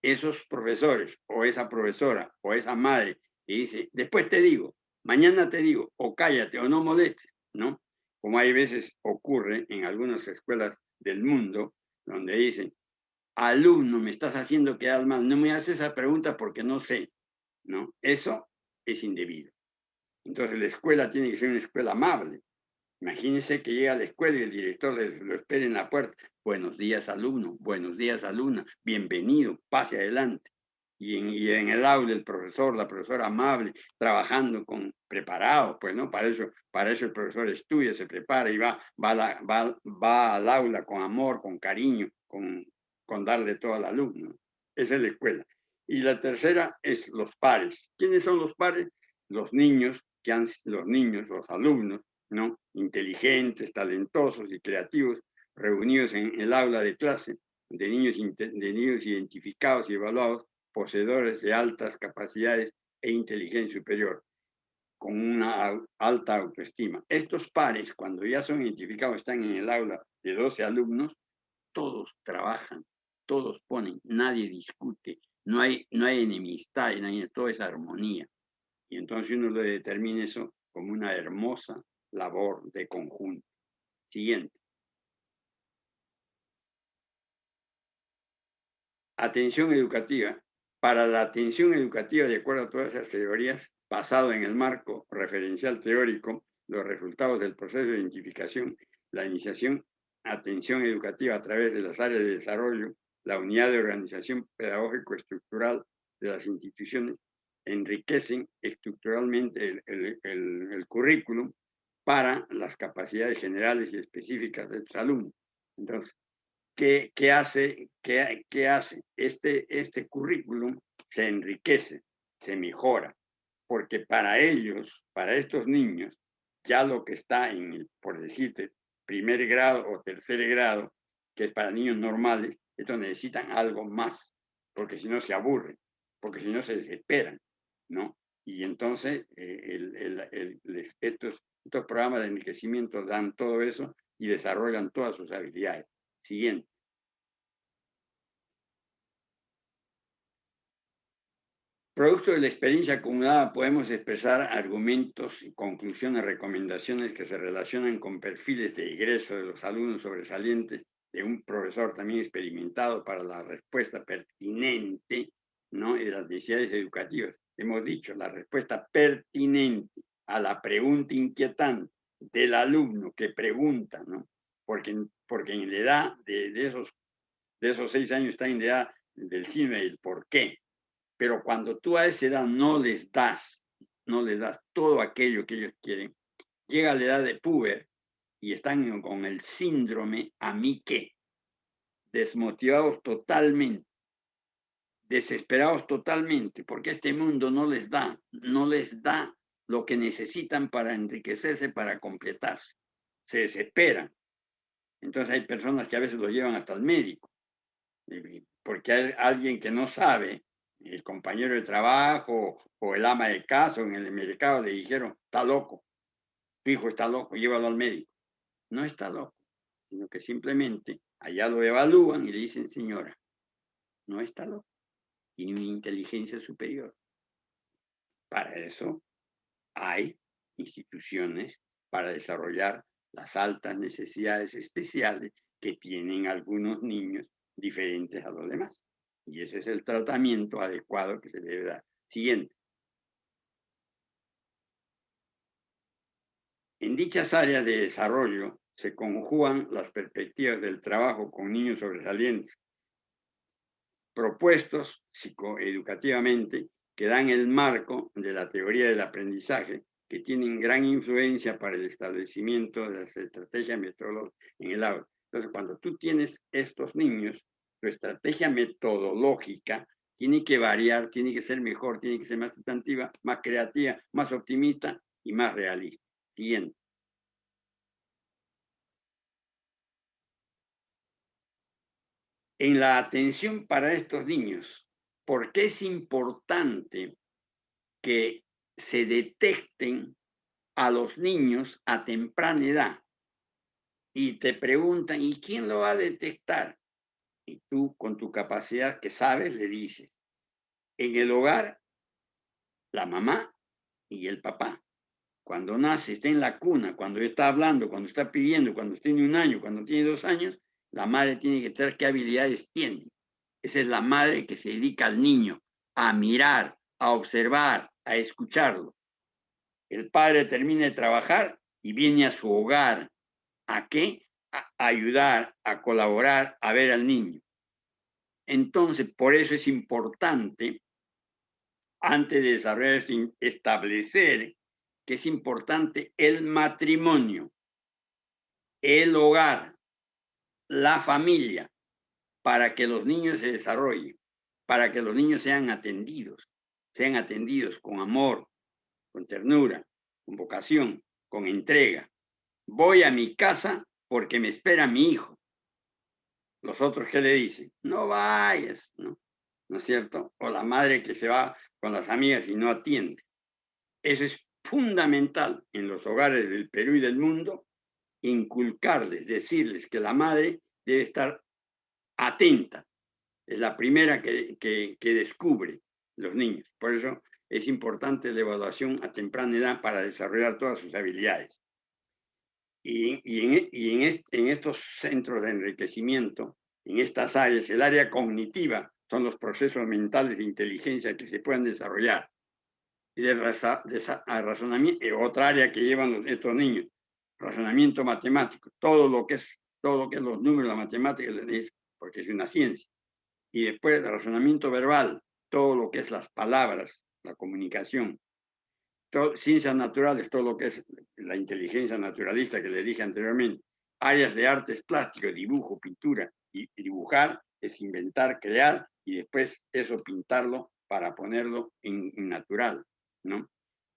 C: Esos profesores o esa profesora o esa madre que dice, después te digo, mañana te digo, o cállate o no molestes, ¿no? Como hay veces ocurre en algunas escuelas del mundo, donde dicen, alumno, me estás haciendo quedar mal, no me haces esa pregunta porque no sé, ¿no? Eso es indebido. Entonces la escuela tiene que ser una escuela amable. Imagínense que llega a la escuela y el director le, lo espera en la puerta. Buenos días, alumno. Buenos días, alumna. Bienvenido. Pase adelante y en, el aula el profesor, la profesora amable, trabajando con preparado, pues no, para eso, para eso el profesor estudia, se prepara y va, va, va, va al aula con amor, con cariño, con, con darle todo al alumno. Esa es la escuela. Y la tercera es los pares. ¿Quiénes son los pares? Los niños, que han, los niños, los alumnos, ¿no? Inteligentes, talentosos y creativos, reunidos en el aula de clase, de niños, de niños identificados y evaluados poseedores de altas capacidades e inteligencia superior, con una alta autoestima. Estos pares, cuando ya son identificados, están en el aula de 12 alumnos, todos trabajan, todos ponen, nadie discute, no hay, no hay enemistad, no hay, toda esa armonía. Y entonces uno lo determina eso como una hermosa labor de conjunto. Siguiente. Atención educativa para la atención educativa de acuerdo a todas esas teorías, basado en el marco referencial teórico, los resultados del proceso de identificación, la iniciación, atención educativa a través de las áreas de desarrollo, la unidad de organización pedagógico-estructural de las instituciones, enriquecen estructuralmente el, el, currículum para las capacidades generales y específicas del alumnos. Entonces, ¿qué, hace, qué, hace? Este, este currículum se enriquece, se mejora, porque para ellos, para estos niños, ya lo que está en, por decirte, primer grado o tercer grado, que es para niños normales, estos necesitan algo más, porque si no se aburren, porque si no se desesperan, ¿no? Y entonces eh, estos, estos programas de enriquecimiento dan todo eso y desarrollan todas sus habilidades. Siguiente. Producto de la experiencia acumulada podemos expresar argumentos, conclusiones, recomendaciones que se relacionan con perfiles de egreso de los alumnos sobresalientes de un profesor también experimentado para la respuesta pertinente ¿no? de las necesidades educativas. Hemos dicho, la respuesta pertinente a la pregunta inquietante del alumno que pregunta, ¿no? porque, porque en la edad de, esos, de esos seis años está en la edad del cine del por qué. Pero cuando tú a esa edad no les das, no les das todo aquello que ellos quieren, llega la edad de puber y están con el síndrome a mí qué, desmotivados totalmente, desesperados totalmente, porque este mundo no les da, no les da lo que necesitan para enriquecerse, para completarse. Se desesperan, entonces hay personas que a veces lo llevan hasta el médico, porque hay alguien que no sabe, el compañero de trabajo o el ama de casa o en el mercado le dijeron, está loco, tu hijo está loco, llévalo al médico. No está loco, sino que simplemente allá lo evalúan y le dicen, señora, no está loco, tiene una inteligencia superior. Para eso hay instituciones para desarrollar las altas necesidades especiales que tienen algunos niños diferentes a los demás. Y ese es el tratamiento adecuado que se debe dar. Siguiente. En dichas áreas de desarrollo se conjugan las perspectivas del trabajo con niños sobresalientes, propuestos psicoeducativamente que dan el marco de la teoría del aprendizaje, que tienen gran influencia para el establecimiento de las estrategias metodológicas en el aula. Entonces, cuando tú tienes estos niños, tu estrategia metodológica tiene que variar, tiene que ser mejor, tiene que ser más sustantiva, más creativa, más optimista y más realista. Siguiente. En la atención para estos niños, ¿por qué es importante que se detecten a los niños a temprana edad? Y te preguntan, ¿y quién lo va a detectar? Y tú, con tu capacidad que sabes, le dices, en el hogar, la mamá y el papá. Cuando nace, está en la cuna, cuando está hablando, cuando está pidiendo, cuando tiene un año, cuando tiene dos años, la madre tiene que saber qué habilidades tiene. Esa es la madre que se dedica al niño a mirar, a observar, a escucharlo. El padre termina de trabajar y viene a su hogar. ¿A qué? A ayudar, a colaborar, a ver al niño. Entonces, por eso es importante, antes de desarrollar establecer que es importante el matrimonio, el hogar, la familia, para que los niños se desarrollen, para que los niños sean atendidos, sean atendidos con amor, con ternura, con vocación, con entrega. Voy a mi casa porque me espera mi hijo. Los otros, ¿qué le dicen? No vayas, ¿no? ¿No es cierto? O la madre que se va con las amigas y no atiende. Eso es fundamental en los hogares del Perú y del mundo, inculcarles, decirles que la madre debe estar atenta. Es la primera que, que, descubre los niños. Por eso es importante la evaluación a temprana edad para desarrollar todas sus habilidades. Y, y, en, y en, estos centros de enriquecimiento, en estas áreas, el área cognitiva son los procesos mentales de inteligencia que se pueden desarrollar. Y de, razonamiento, otra área que llevan estos niños, razonamiento matemático, todo lo que es, todo lo que es los números, la matemática, porque es una ciencia. Y después el razonamiento verbal, todo lo que es las palabras, la comunicación. ciencias naturales, todo lo que es la inteligencia naturalista que le dije anteriormente. Áreas de artes plásticos, dibujo, pintura. Y dibujar es inventar, crear y después eso pintarlo para ponerlo en, natural, ¿no?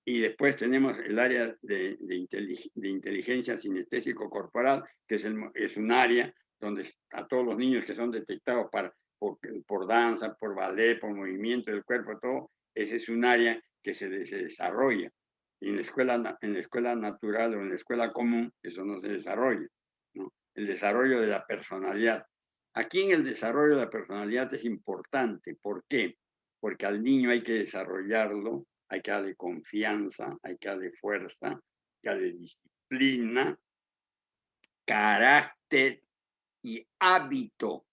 C: Y después tenemos el área de, de, inteligencia sinestésico corporal, que es, el, es un área donde a todos los niños que son detectados para, por, por, danza, por ballet, por movimiento del cuerpo, todo, ese es un área que se, desarrolla. Y en la, escuela, en la escuela natural o en la escuela común, eso no se desarrolla. ¿no? El desarrollo de la personalidad. Aquí en el desarrollo de la personalidad es importante. ¿Por qué? Porque al niño hay que desarrollarlo, hay que darle confianza, hay que darle fuerza, hay que darle disciplina, carácter y hábito,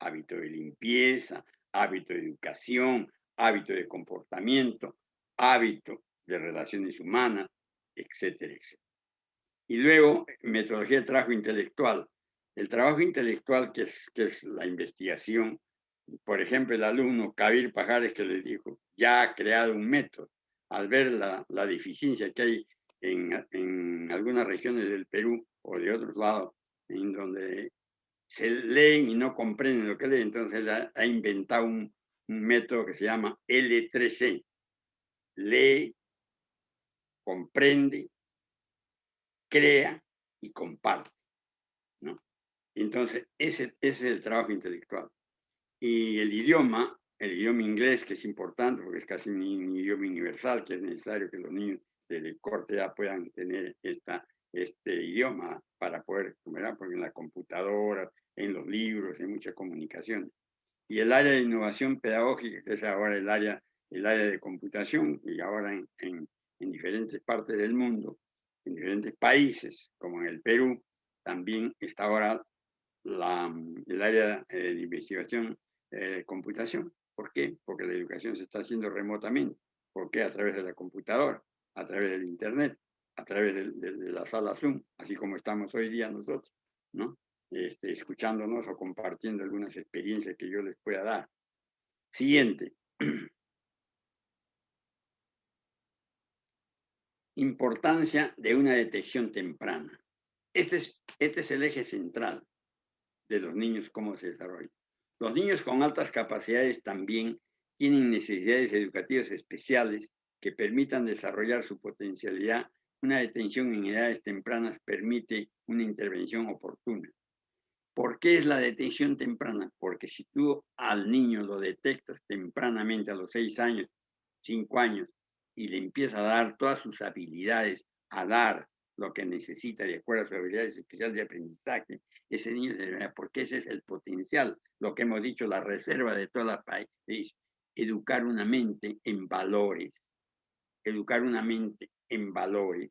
C: hábito de limpieza, hábito de educación, hábito de comportamiento, hábito de relaciones humanas, etcétera, etcétera. Y luego, metodología de trabajo intelectual. El trabajo intelectual, que es, que es la investigación, por ejemplo, el alumno Kabir Pajares que le dijo, ya ha creado un método. Al ver la, la deficiencia que hay en, en, algunas regiones del Perú o de otros lados, en donde se leen y no comprenden lo que leen, entonces ha, inventado un, método que se llama L3C. Lee, comprende, crea y comparte. ¿no? Entonces, ese, ese, es el trabajo intelectual. Y el idioma, el idioma inglés, que es importante porque es casi un, idioma universal, que es necesario que los niños desde corta edad puedan tener esta, este idioma para poder, ¿verdad? porque en la computadora, en los libros, en mucha comunicación. Y el área de innovación pedagógica, que es ahora el área, el área de computación, y ahora en, en, en diferentes partes del mundo, en diferentes países, como en el Perú, también está ahora la, el área eh, de investigación eh, computación. ¿Por qué? Porque la educación se está haciendo remotamente. ¿Por qué? A través de la computadora, a través del Internet. a través de, la sala Zoom, así como estamos hoy día nosotros, ¿no? Este, escuchándonos o compartiendo algunas experiencias que yo les pueda dar. Siguiente. <clears throat> Importancia de una detección temprana. Este es, este es el eje central de los niños, cómo se desarrollan. Los niños con altas capacidades también tienen necesidades educativas especiales que permitan desarrollar su potencialidad. Una detención en edades tempranas permite una intervención oportuna. ¿Por qué es la detención temprana? Porque si tú al niño lo detectas tempranamente a los seis años, cinco años, y le empiezas a dar todas sus habilidades, a dar lo que necesita de acuerdo a sus habilidades especiales de aprendizaje, ese niño, porque ese es el potencial, lo que hemos dicho, la reserva de toda la país, educar una mente en valores, educar una mente en valores,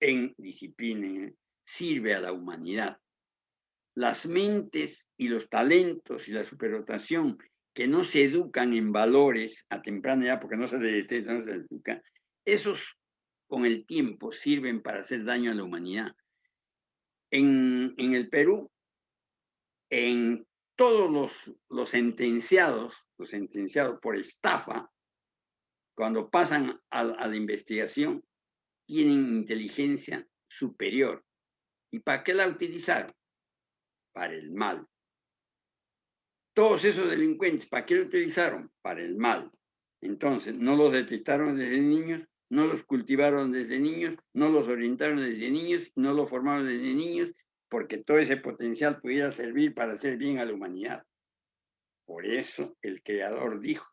C: en disciplina, sirve a la humanidad. Las mentes y los talentos y la superdotación que no se educan en valores a temprana edad, porque no se detectan, no se educan, esos con el tiempo sirven para hacer daño a la humanidad. En, el Perú, en todos los, los sentenciados, los sentenciados por estafa, cuando pasan a, la investigación, tienen inteligencia superior. ¿Y para qué la utilizaron? Para el mal. Todos esos delincuentes, ¿para qué lo utilizaron? Para el mal. Entonces, no los detectaron desde niños, no los cultivaron desde niños, no los orientaron desde niños, no los formaron desde niños, porque todo ese potencial pudiera servir para hacer bien a la humanidad. Por eso el creador dijo,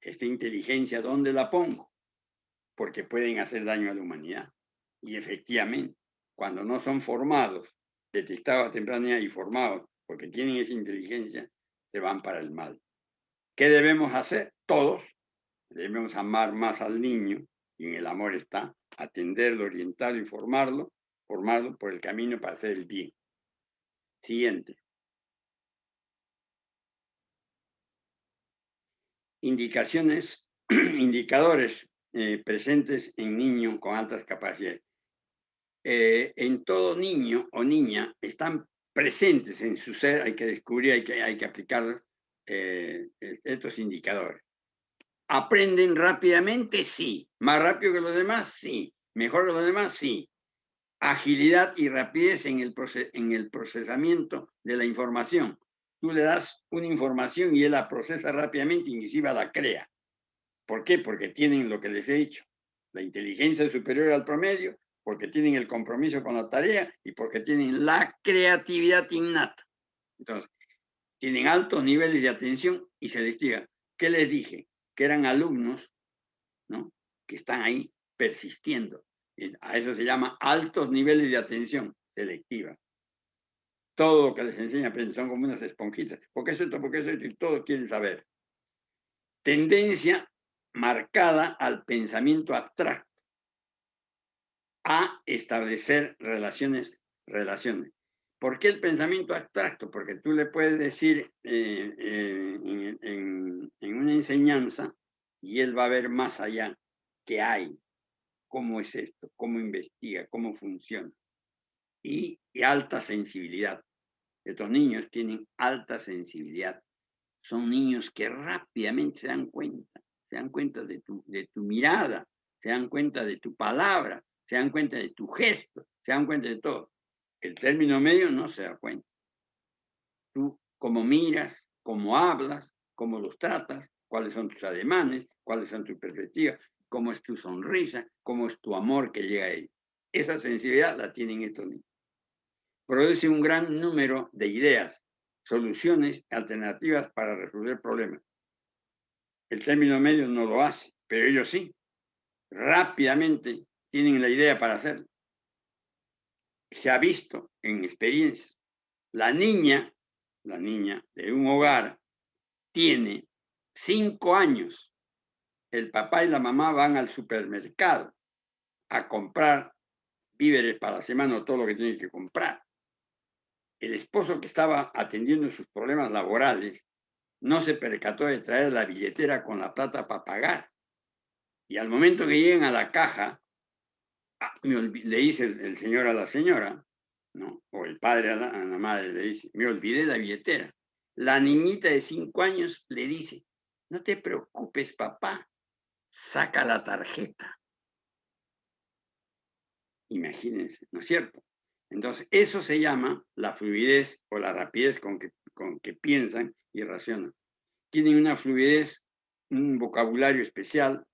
C: esta inteligencia, ¿dónde la pongo? Porque pueden hacer daño a la humanidad. Y efectivamente, cuando no son formados, detectados a temprana y formados, porque tienen esa inteligencia, se van para el mal. ¿Qué debemos hacer? Todos debemos amar más al niño, y en el amor está atenderlo, orientarlo y formarlo, formarlo por el camino para hacer el bien. Siguiente. indicaciones, <clears throat> indicadores eh, presentes en niños con altas capacidades. Eh, en todo niño o niña están presentes en su ser, hay que descubrir, hay que, hay que aplicar eh, estos indicadores. ¿Aprenden rápidamente? Sí. ¿Más rápido que los demás? Sí. ¿Mejor que los demás? Sí. Agilidad y rapidez en el, en el procesamiento de la información tú le das una información y él la procesa rápidamente, inclusive la crea. ¿Por qué? Porque tienen lo que les he dicho, la inteligencia superior al promedio, porque tienen el compromiso con la tarea y porque tienen la creatividad innata. Entonces, tienen altos niveles de atención y selectividad. ¿Qué les dije? Que eran alumnos, ¿no? Que están ahí persistiendo. A eso se llama altos niveles de atención selectiva todo lo que les enseña son como unas esponjitas. ¿Por qué es esto? ¿Por qué es esto? Y todos quieren saber. Tendencia marcada al pensamiento abstracto, a establecer relaciones, relaciones. ¿Por qué el pensamiento abstracto? Porque tú le puedes decir eh, eh, en, una enseñanza y él va a ver más allá qué hay, cómo es esto, cómo investiga, cómo funciona y, alta sensibilidad. Estos niños tienen alta sensibilidad. Son niños que rápidamente se dan cuenta, se dan cuenta de tu mirada, se dan cuenta de tu palabra, se dan cuenta de tu gesto, se dan cuenta de todo. El término medio no se da cuenta. Tú, cómo miras, cómo hablas, cómo los tratas, cuáles son tus ademanes, cuáles son tus perspectivas, cómo es tu sonrisa, cómo es tu amor que llega a ellos. Esa sensibilidad la tienen estos niños produce un gran número de ideas, soluciones alternativas para resolver problemas. El término medio no lo hace, pero ellos sí. Rápidamente tienen la idea para hacerlo. Se ha visto en experiencias. La niña, la niña de un hogar, tiene cinco años. El papá y la mamá van al supermercado a comprar víveres para la semana o todo lo que tienen que comprar el esposo que estaba atendiendo sus problemas laborales no se percató de traer la billetera con la plata para pagar. Y al momento que llegan a la caja, le dice el, señor a la señora, ¿no? o el padre a la, a la madre le dice, me olvidé la billetera. La niñita de cinco años le dice, no te preocupes, papá, saca la tarjeta. Imagínense, ¿no es cierto? Entonces, eso se llama la fluidez o la rapidez con que, con que piensan y racionan. Tienen una fluidez, un vocabulario especial,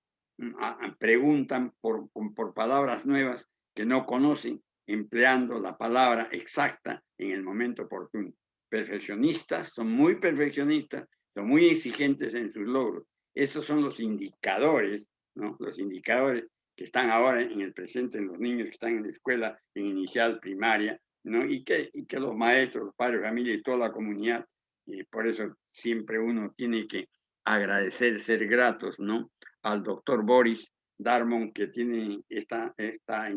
C: preguntan por, por palabras nuevas que no conocen, empleando la palabra exacta en el momento oportuno. Perfeccionistas, son muy perfeccionistas, son muy exigentes en sus logros. Esos son los indicadores, ¿no? Los indicadores que están ahora en el presente en los niños que están en la escuela, en inicial, primaria, ¿no? Y que, y que los maestros, los padres familia y toda la comunidad, y por eso siempre uno tiene que agradecer, ser gratos, ¿no? Al doctor Boris Darmon, que tiene esta, esta,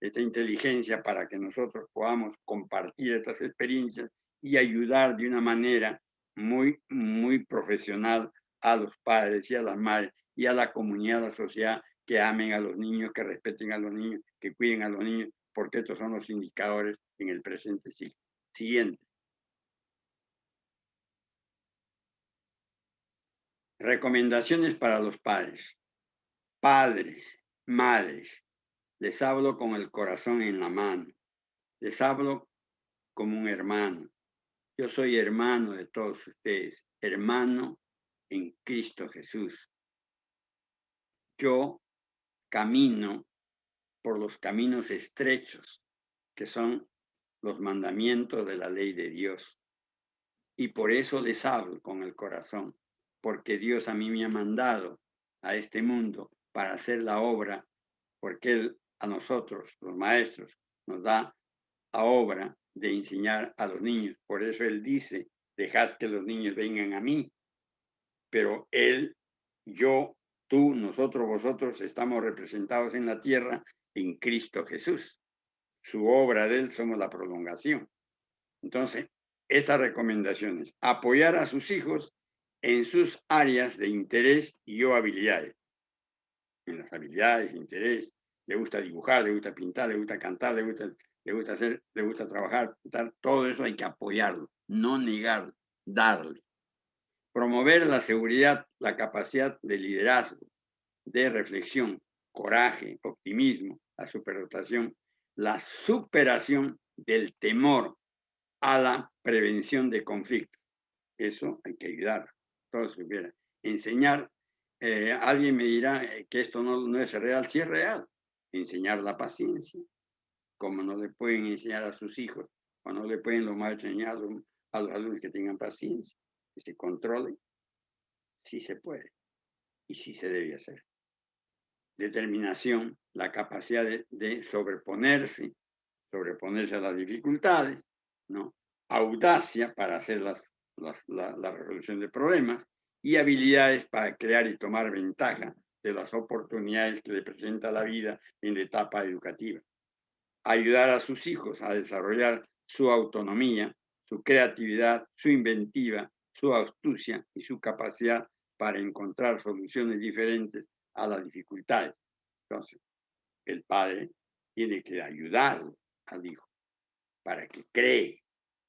C: esta inteligencia para que nosotros podamos compartir estas experiencias y ayudar de una manera muy, muy profesional a los padres y a las madres y a la comunidad, a la sociedad que amen a los niños, que respeten a los niños, que cuiden a los niños, porque estos son los indicadores en el presente siglo. Siguiente. Recomendaciones para los padres. Padres, madres, les hablo con el corazón en la mano. Les hablo como un hermano. Yo soy hermano de todos ustedes, hermano en Cristo Jesús. Yo camino por los caminos estrechos, que son los mandamientos de la ley de Dios. Y por eso les hablo con el corazón, porque Dios a mí me ha mandado a este mundo para hacer la obra, porque Él a nosotros, los maestros, nos da a obra de enseñar a los niños. Por eso Él dice, dejad que los niños vengan a mí. Pero Él, yo Tú, nosotros, vosotros estamos representados en la tierra en Cristo Jesús. Su obra de Él somos la prolongación. Entonces, estas recomendaciones, apoyar a sus hijos en sus áreas de interés y o habilidades. En las habilidades, interés, le gusta dibujar, le gusta pintar, le gusta cantar, le gusta, le gusta hacer, le gusta trabajar, todo eso hay que apoyarlo, no negarlo, darle promover la seguridad, la capacidad de liderazgo, de reflexión, coraje, optimismo, la superdotación, la superación del temor a la prevención de conflictos. Eso hay que ayudar, todos supieran. Enseñar, eh, alguien me dirá eh, que esto no, no es real, sí es real. Enseñar la paciencia, como no le pueden enseñar a sus hijos, o no le pueden los maestros enseñar a los alumnos que tengan paciencia se controle, sí se puede y sí se debe hacer. Determinación, la capacidad de, sobreponerse, sobreponerse a las dificultades, ¿no? Audacia para hacer las, la, la resolución de problemas y habilidades para crear y tomar ventaja de las oportunidades que le presenta la vida en la etapa educativa. Ayudar a sus hijos a desarrollar su autonomía, su creatividad, su inventiva, su astucia y su capacidad para encontrar soluciones diferentes a las dificultades. Entonces, el padre tiene que ayudarlo al hijo para que cree,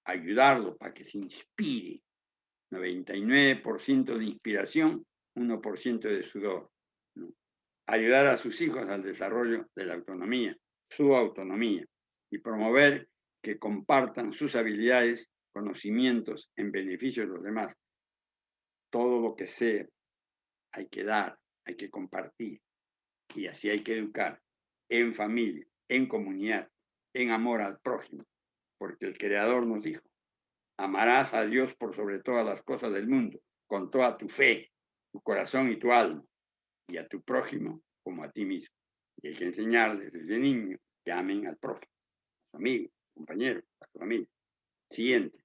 C: ayudarlo para que se inspire. 99% de inspiración, 1% de sudor. Ayudar a sus hijos al desarrollo de la autonomía, su autonomía, y promover que compartan sus habilidades conocimientos en beneficio de los demás. Todo lo que sea hay que dar, hay que compartir. Y así hay que educar en familia, en comunidad, en amor al prójimo. Porque el Creador nos dijo, amarás a Dios por sobre todas las cosas del mundo, con toda tu fe, tu corazón y tu alma, y a tu prójimo como a ti mismo. Y hay que enseñarles desde niño que amen al prójimo, a su amigo, a su compañero, a su familia. Siguiente.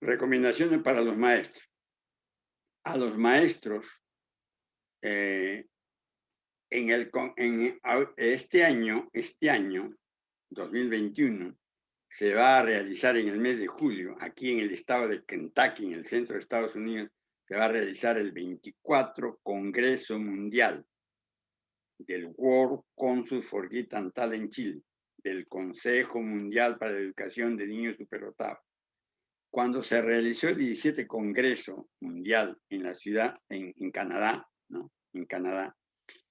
C: Recomendaciones para los maestros. A los maestros, eh, en, en este año, este año, 2021, se va a realizar en el mes de julio, aquí en el estado de Kentucky, en el centro de Estados Unidos, se va a realizar el 24 Congreso Mundial del World Council for Git and en Chile, del Consejo Mundial para la Educación de Niños Superdotados. Cuando se realizó el 17 Congreso Mundial en la ciudad, en, Canadá, ¿no? En Canadá,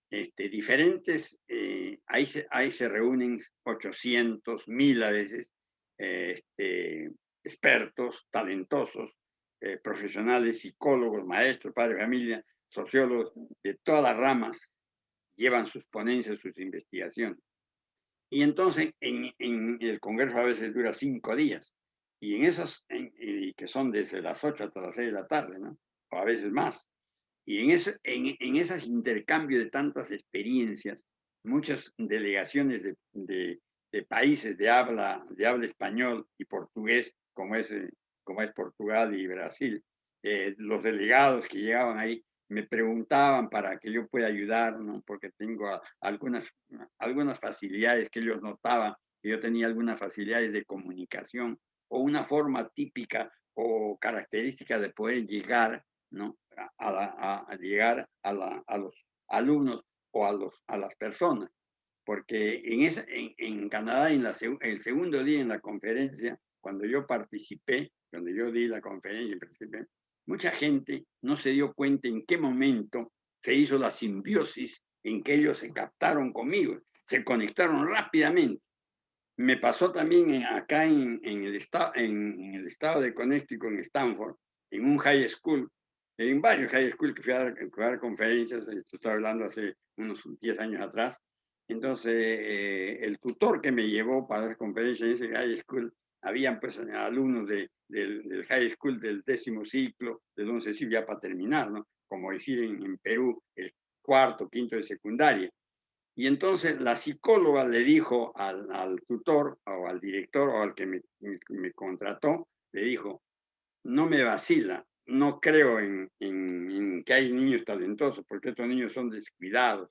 C: este, diferentes, eh, ahí, se, ahí se reúnen 800, mil a veces, este, expertos, talentosos, eh, profesionales, psicólogos, maestros, padres de familia, sociólogos de todas las ramas, llevan sus ponencias, sus investigaciones. Y entonces en, el Congreso a veces dura cinco días, y en esas, que son desde las ocho hasta las seis de la tarde, ¿no? O a veces más. Y en, ese, en, en esos intercambios de tantas experiencias, muchas delegaciones de, de, de, países de habla, de habla español y portugués, como es, como es Portugal y Brasil, eh, los delegados que llegaban ahí me preguntaban para que yo pueda ayudar, ¿no? porque tengo algunas, algunas facilidades que ellos notaban, que yo tenía algunas facilidades de comunicación o una forma típica o característica de poder llegar, ¿no? A, llegar a, los alumnos o a, las personas. Porque en, esa, en, en Canadá, en el segundo día en la conferencia, cuando yo participé, cuando yo di la conferencia y participé, mucha gente no se dio cuenta en qué momento se hizo la simbiosis en que ellos se captaron conmigo, se conectaron rápidamente. Me pasó también acá en, el, estado, en, el estado de Connecticut, en Stanford, en un high school, en varios high school que fui a dar, conferencias, esto estoy hablando hace unos 10 años atrás. Entonces, eh, el tutor que me llevó para esa conferencia en ese high school, habían pues alumnos de, del, high school del décimo ciclo, del once ciclo, ya para terminar, ¿no? Como decir en, Perú, el cuarto, quinto de secundaria. Y entonces la psicóloga le dijo al, al tutor o al director o al que me, me, contrató, le dijo, no me vacila, no creo en, que hay niños talentosos, porque estos niños son descuidados.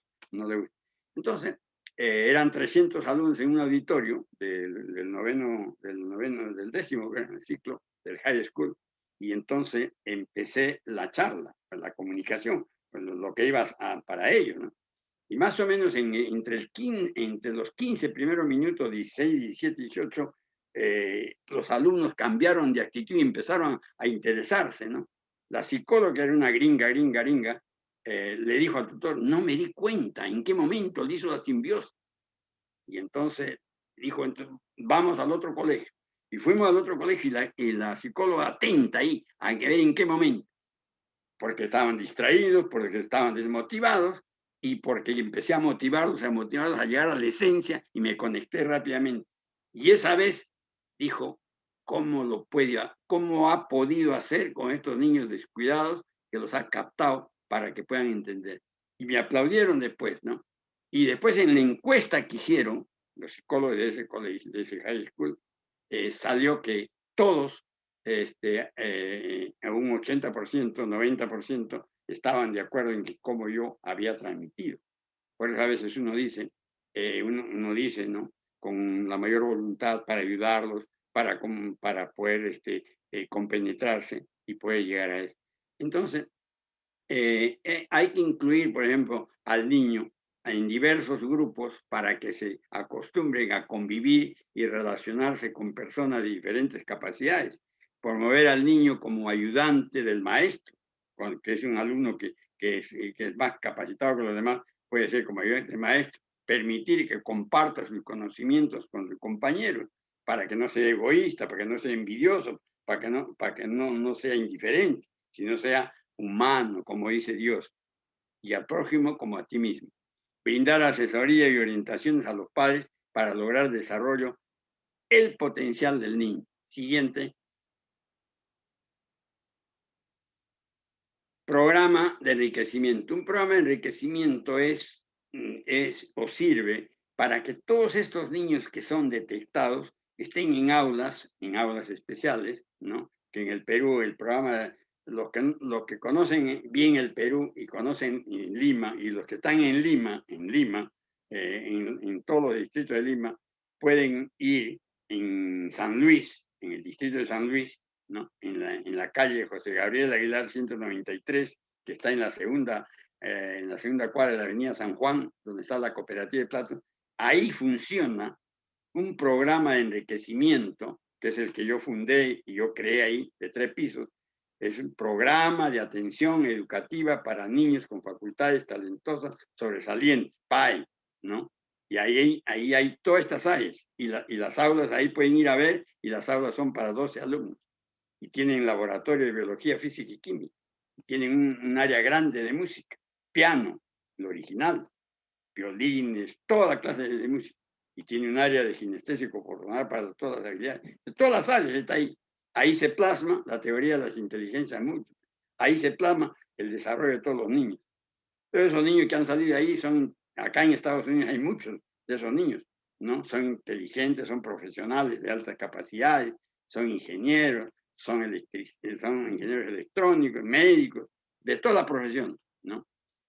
C: Entonces, eh, eran 300 alumnos en un auditorio del, noveno, del noveno, del décimo ciclo del high school, y entonces empecé la charla, la comunicación, pues, lo que iba para ellos, ¿no? Y más o menos entre, el entre los 15 primeros minutos, 16, 17, 18, los alumnos cambiaron de actitud y empezaron a interesarse, ¿no? La psicóloga era una gringa, gringa, gringa, eh, le dijo al tutor, no me di cuenta en qué momento le hizo la simbiosis. Y entonces dijo, vamos al otro colegio. Y fuimos al otro colegio y la, y la psicóloga atenta ahí a ver en qué momento. Porque estaban distraídos, porque estaban desmotivados y porque empecé a motivarlos, a motivarlos a llegar a la esencia y me conecté rápidamente. Y esa vez dijo, ¿cómo lo puede, cómo ha podido hacer con estos niños descuidados que los ha captado para que puedan entender. Y me aplaudieron después, ¿no? Y después en la encuesta que hicieron, los psicólogos de ese colegio, de ese high school, eh, salió que todos, este, eh, un 80%, 90%, estaban de acuerdo en que cómo yo había transmitido. Por eso a veces uno dice, eh, uno, dice, ¿no? Con la mayor voluntad para ayudarlos, para, para poder este, compenetrarse y poder llegar a eso. Entonces, eh, eh, hay que incluir, por ejemplo, al niño en diversos grupos para que se acostumbren a convivir y relacionarse con personas de diferentes capacidades. Promover al niño como ayudante del maestro, que es un alumno que, que, es, que es más capacitado que los demás, puede ser como ayudante del maestro. Permitir que comparta sus conocimientos con sus compañeros, para que no sea egoísta, para que no sea envidioso, para que no, para que no, no sea indiferente, sino sea humano, como dice Dios, y al prójimo como a ti mismo. Brindar asesoría y orientaciones a los padres para lograr desarrollo el potencial del niño. Siguiente. Programa de enriquecimiento. Un programa de enriquecimiento es, es o sirve para que todos estos niños que son detectados estén en aulas, en aulas especiales, ¿no? Que en el Perú el programa los que, los que conocen bien el Perú y conocen Lima, y los que están en Lima, en Lima, eh, en, en, todos los distritos de Lima, pueden ir en San Luis, en el distrito de San Luis, ¿no? En la, en la calle José Gabriel Aguilar 193, que está en la segunda, eh, en la segunda cuadra de la avenida San Juan, donde está la cooperativa de plata, ahí funciona un programa de enriquecimiento, que es el que yo fundé y yo creé ahí, de tres pisos, es un programa de atención educativa para niños con facultades talentosas sobresalientes, PAE, ¿no? Y ahí, ahí hay todas estas áreas, y, y las aulas ahí pueden ir a ver, y las aulas son para 12 alumnos, y tienen laboratorio de biología, física y química, y tienen un, área grande de música, piano, lo original, violines, toda clase de, música, y tiene un área de ginestésico corporal para todas las habilidades, de todas las áreas está ahí. Ahí se plasma la teoría de las inteligencias múltiples. Ahí se plasma el desarrollo de todos los niños. Todos esos niños que han salido ahí son, acá en Estados Unidos hay muchos de esos niños, ¿no? Son inteligentes, son profesionales de altas capacidades, son ingenieros, son, son ingenieros electrónicos, médicos, de toda la profesión, ¿no?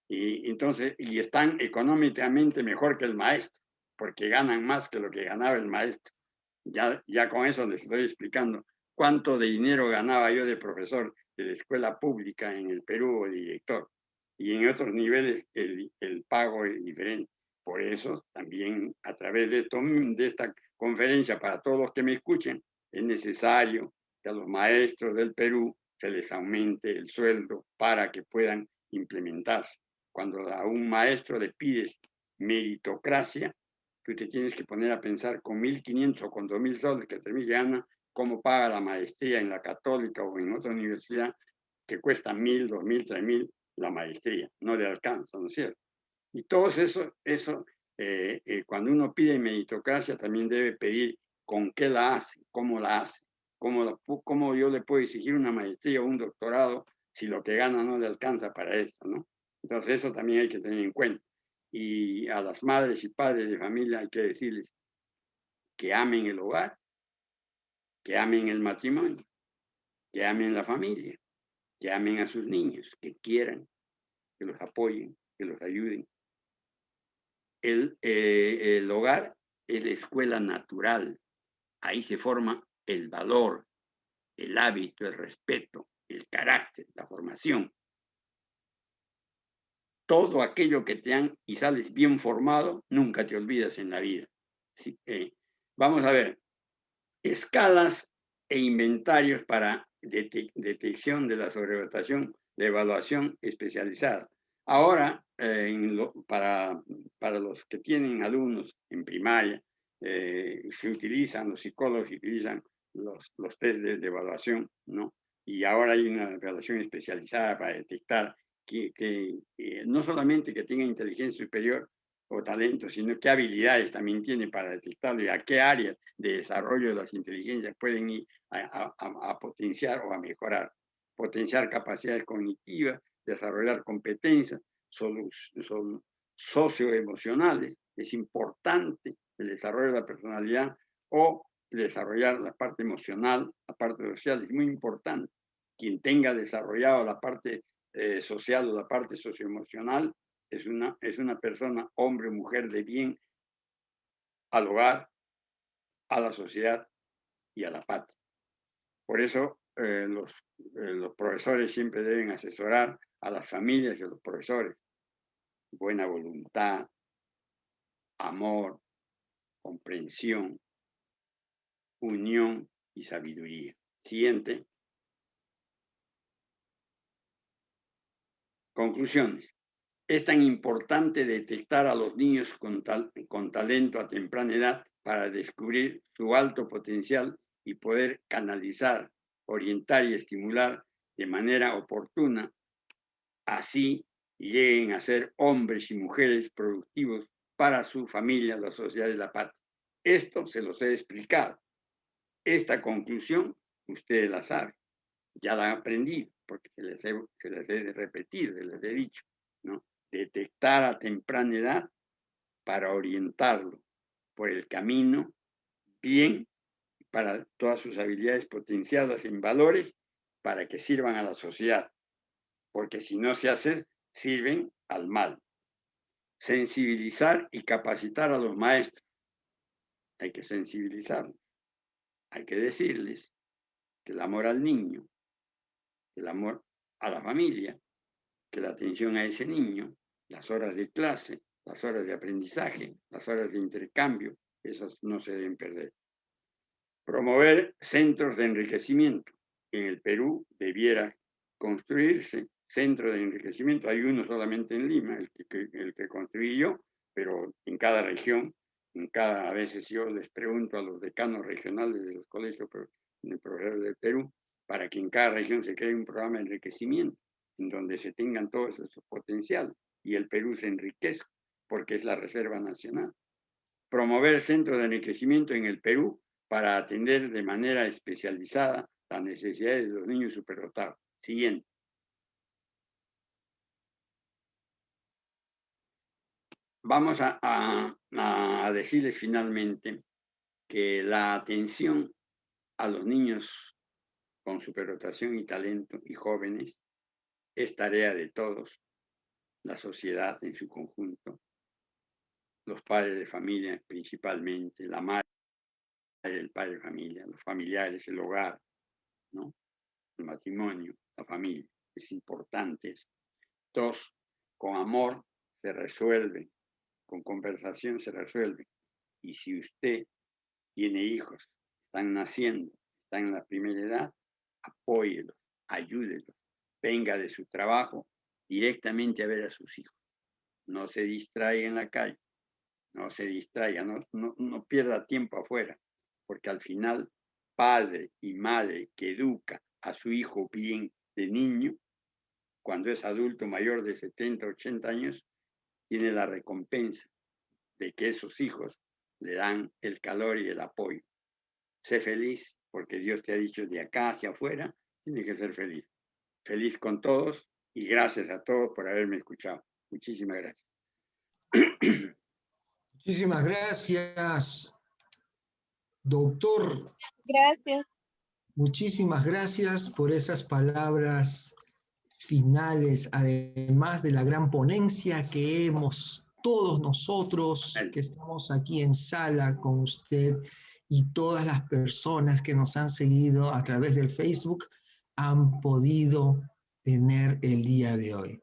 C: Y entonces, y están económicamente mejor que el maestro, porque ganan más que lo que ganaba el maestro. Ya, ya con eso les estoy explicando cuánto de dinero ganaba yo de profesor de la escuela pública en el Perú o director. Y en otros niveles el, el pago es diferente. Por eso también a través de, esto, de esta conferencia, para todos los que me escuchen, es necesario que a los maestros del Perú se les aumente el sueldo para que puedan implementarse. Cuando a un maestro le pides meritocracia, tú te tienes que poner a pensar con 1.500 o con 2.000 soles que termine gana, cómo paga la maestría en la católica o en otra universidad que cuesta mil, dos mil, tres mil la maestría, no le alcanza, ¿no es cierto? Y todo eso, eso eh, eh, cuando uno pide meritocracia también debe pedir con qué la hace, cómo la hace, cómo, cómo yo le puedo exigir una maestría o un doctorado si lo que gana no le alcanza para esto, ¿no? Entonces eso también hay que tener en cuenta. Y a las madres y padres de familia hay que decirles que amen el hogar que amen el matrimonio, que amen la familia, que amen a sus niños, que quieran, que los apoyen, que los ayuden. El, eh, el hogar es la escuela natural. Ahí se forma el valor, el hábito, el respeto, el carácter, la formación. Todo aquello que te han y sales bien formado, nunca te olvidas en la vida. vamos a ver, escalas e inventarios para detección de la sobrevotación de evaluación especializada. Ahora, eh, para, para los que tienen alumnos en primaria, eh, se utilizan, los psicólogos utilizan los, los test de, evaluación, ¿no? Y ahora hay una evaluación especializada para detectar que, eh, no solamente que tenga inteligencia superior, o talento, sino qué habilidades también tiene para detectarlo y a qué áreas de desarrollo de las inteligencias pueden ir a, potenciar o a mejorar. Potenciar capacidades cognitivas, desarrollar competencias socioemocionales, es importante el desarrollo de la personalidad o desarrollar la parte emocional, la parte social, es muy importante. Quien tenga desarrollado la parte eh, la parte socioemocional es una, es una persona, hombre o mujer de bien al hogar, a la sociedad y a la patria. Por eso eh, los, eh, los profesores siempre deben asesorar a las familias de los profesores. Buena voluntad, amor, comprensión, unión y sabiduría. Siguiente. Conclusiones. Es tan importante detectar a los niños con, talento a temprana edad para descubrir su alto potencial y poder canalizar, orientar y estimular de manera oportuna, así lleguen a ser hombres y mujeres productivos para su familia, la sociedad y la patria. Esto se los he explicado. Esta conclusión, ustedes la saben, ya la han aprendido, porque se les he, se les repetido, se les he dicho, ¿no? detectar a temprana edad para orientarlo por el camino bien para todas sus habilidades potenciadas en valores para que sirvan a la sociedad, porque si no se hace, sirven al mal. Sensibilizar y capacitar a los maestros. Hay que sensibilizarlos. Hay que decirles que el amor al niño, el amor a la familia, que la atención a ese niño, las horas de clase, las horas de aprendizaje, las horas de intercambio, esas no se deben perder. Promover centros de enriquecimiento. En el Perú debiera construirse centro de enriquecimiento. Hay uno solamente en Lima, el que, el construí yo, pero en cada región, en cada, a veces yo les pregunto a los decanos regionales de los colegios el programa del Perú, para que en cada región se cree un programa de enriquecimiento, en donde se tengan todos esos potenciales y el Perú se enriquezca, porque es la Reserva Nacional. Promover centros de enriquecimiento en el Perú para atender de manera especializada las necesidades de los niños superdotados. Siguiente. Vamos a, a, decirles finalmente que la atención a los niños con superdotación y talento y jóvenes es tarea de todos, la sociedad en su conjunto, los padres de familia principalmente, la madre, el padre de familia, los familiares, el hogar, ¿no? el matrimonio, la familia. Es importante. Dos, con amor se resuelve, con conversación se resuelve. Y si usted tiene hijos, están naciendo, están en la primera edad, apóyelo, ayúdelo, venga de su trabajo directamente a ver a sus hijos. No se distraiga en la calle, no se distraiga, no, no pierda tiempo afuera, porque al final, padre y madre que educa a su hijo bien de niño, cuando es adulto mayor de 70, 80 años, tiene la recompensa de que esos hijos le dan el calor y el apoyo. Sé feliz porque Dios te ha dicho de acá hacia afuera, tienes que ser feliz. Feliz con todos y gracias a todos por haberme escuchado. Muchísimas gracias.
A: Muchísimas gracias, doctor.
D: Gracias.
A: Muchísimas gracias por esas palabras finales, además de la gran ponencia que hemos todos nosotros que estamos aquí en sala con usted y todas las personas que nos han seguido a través del Facebook han podido tener el día de hoy.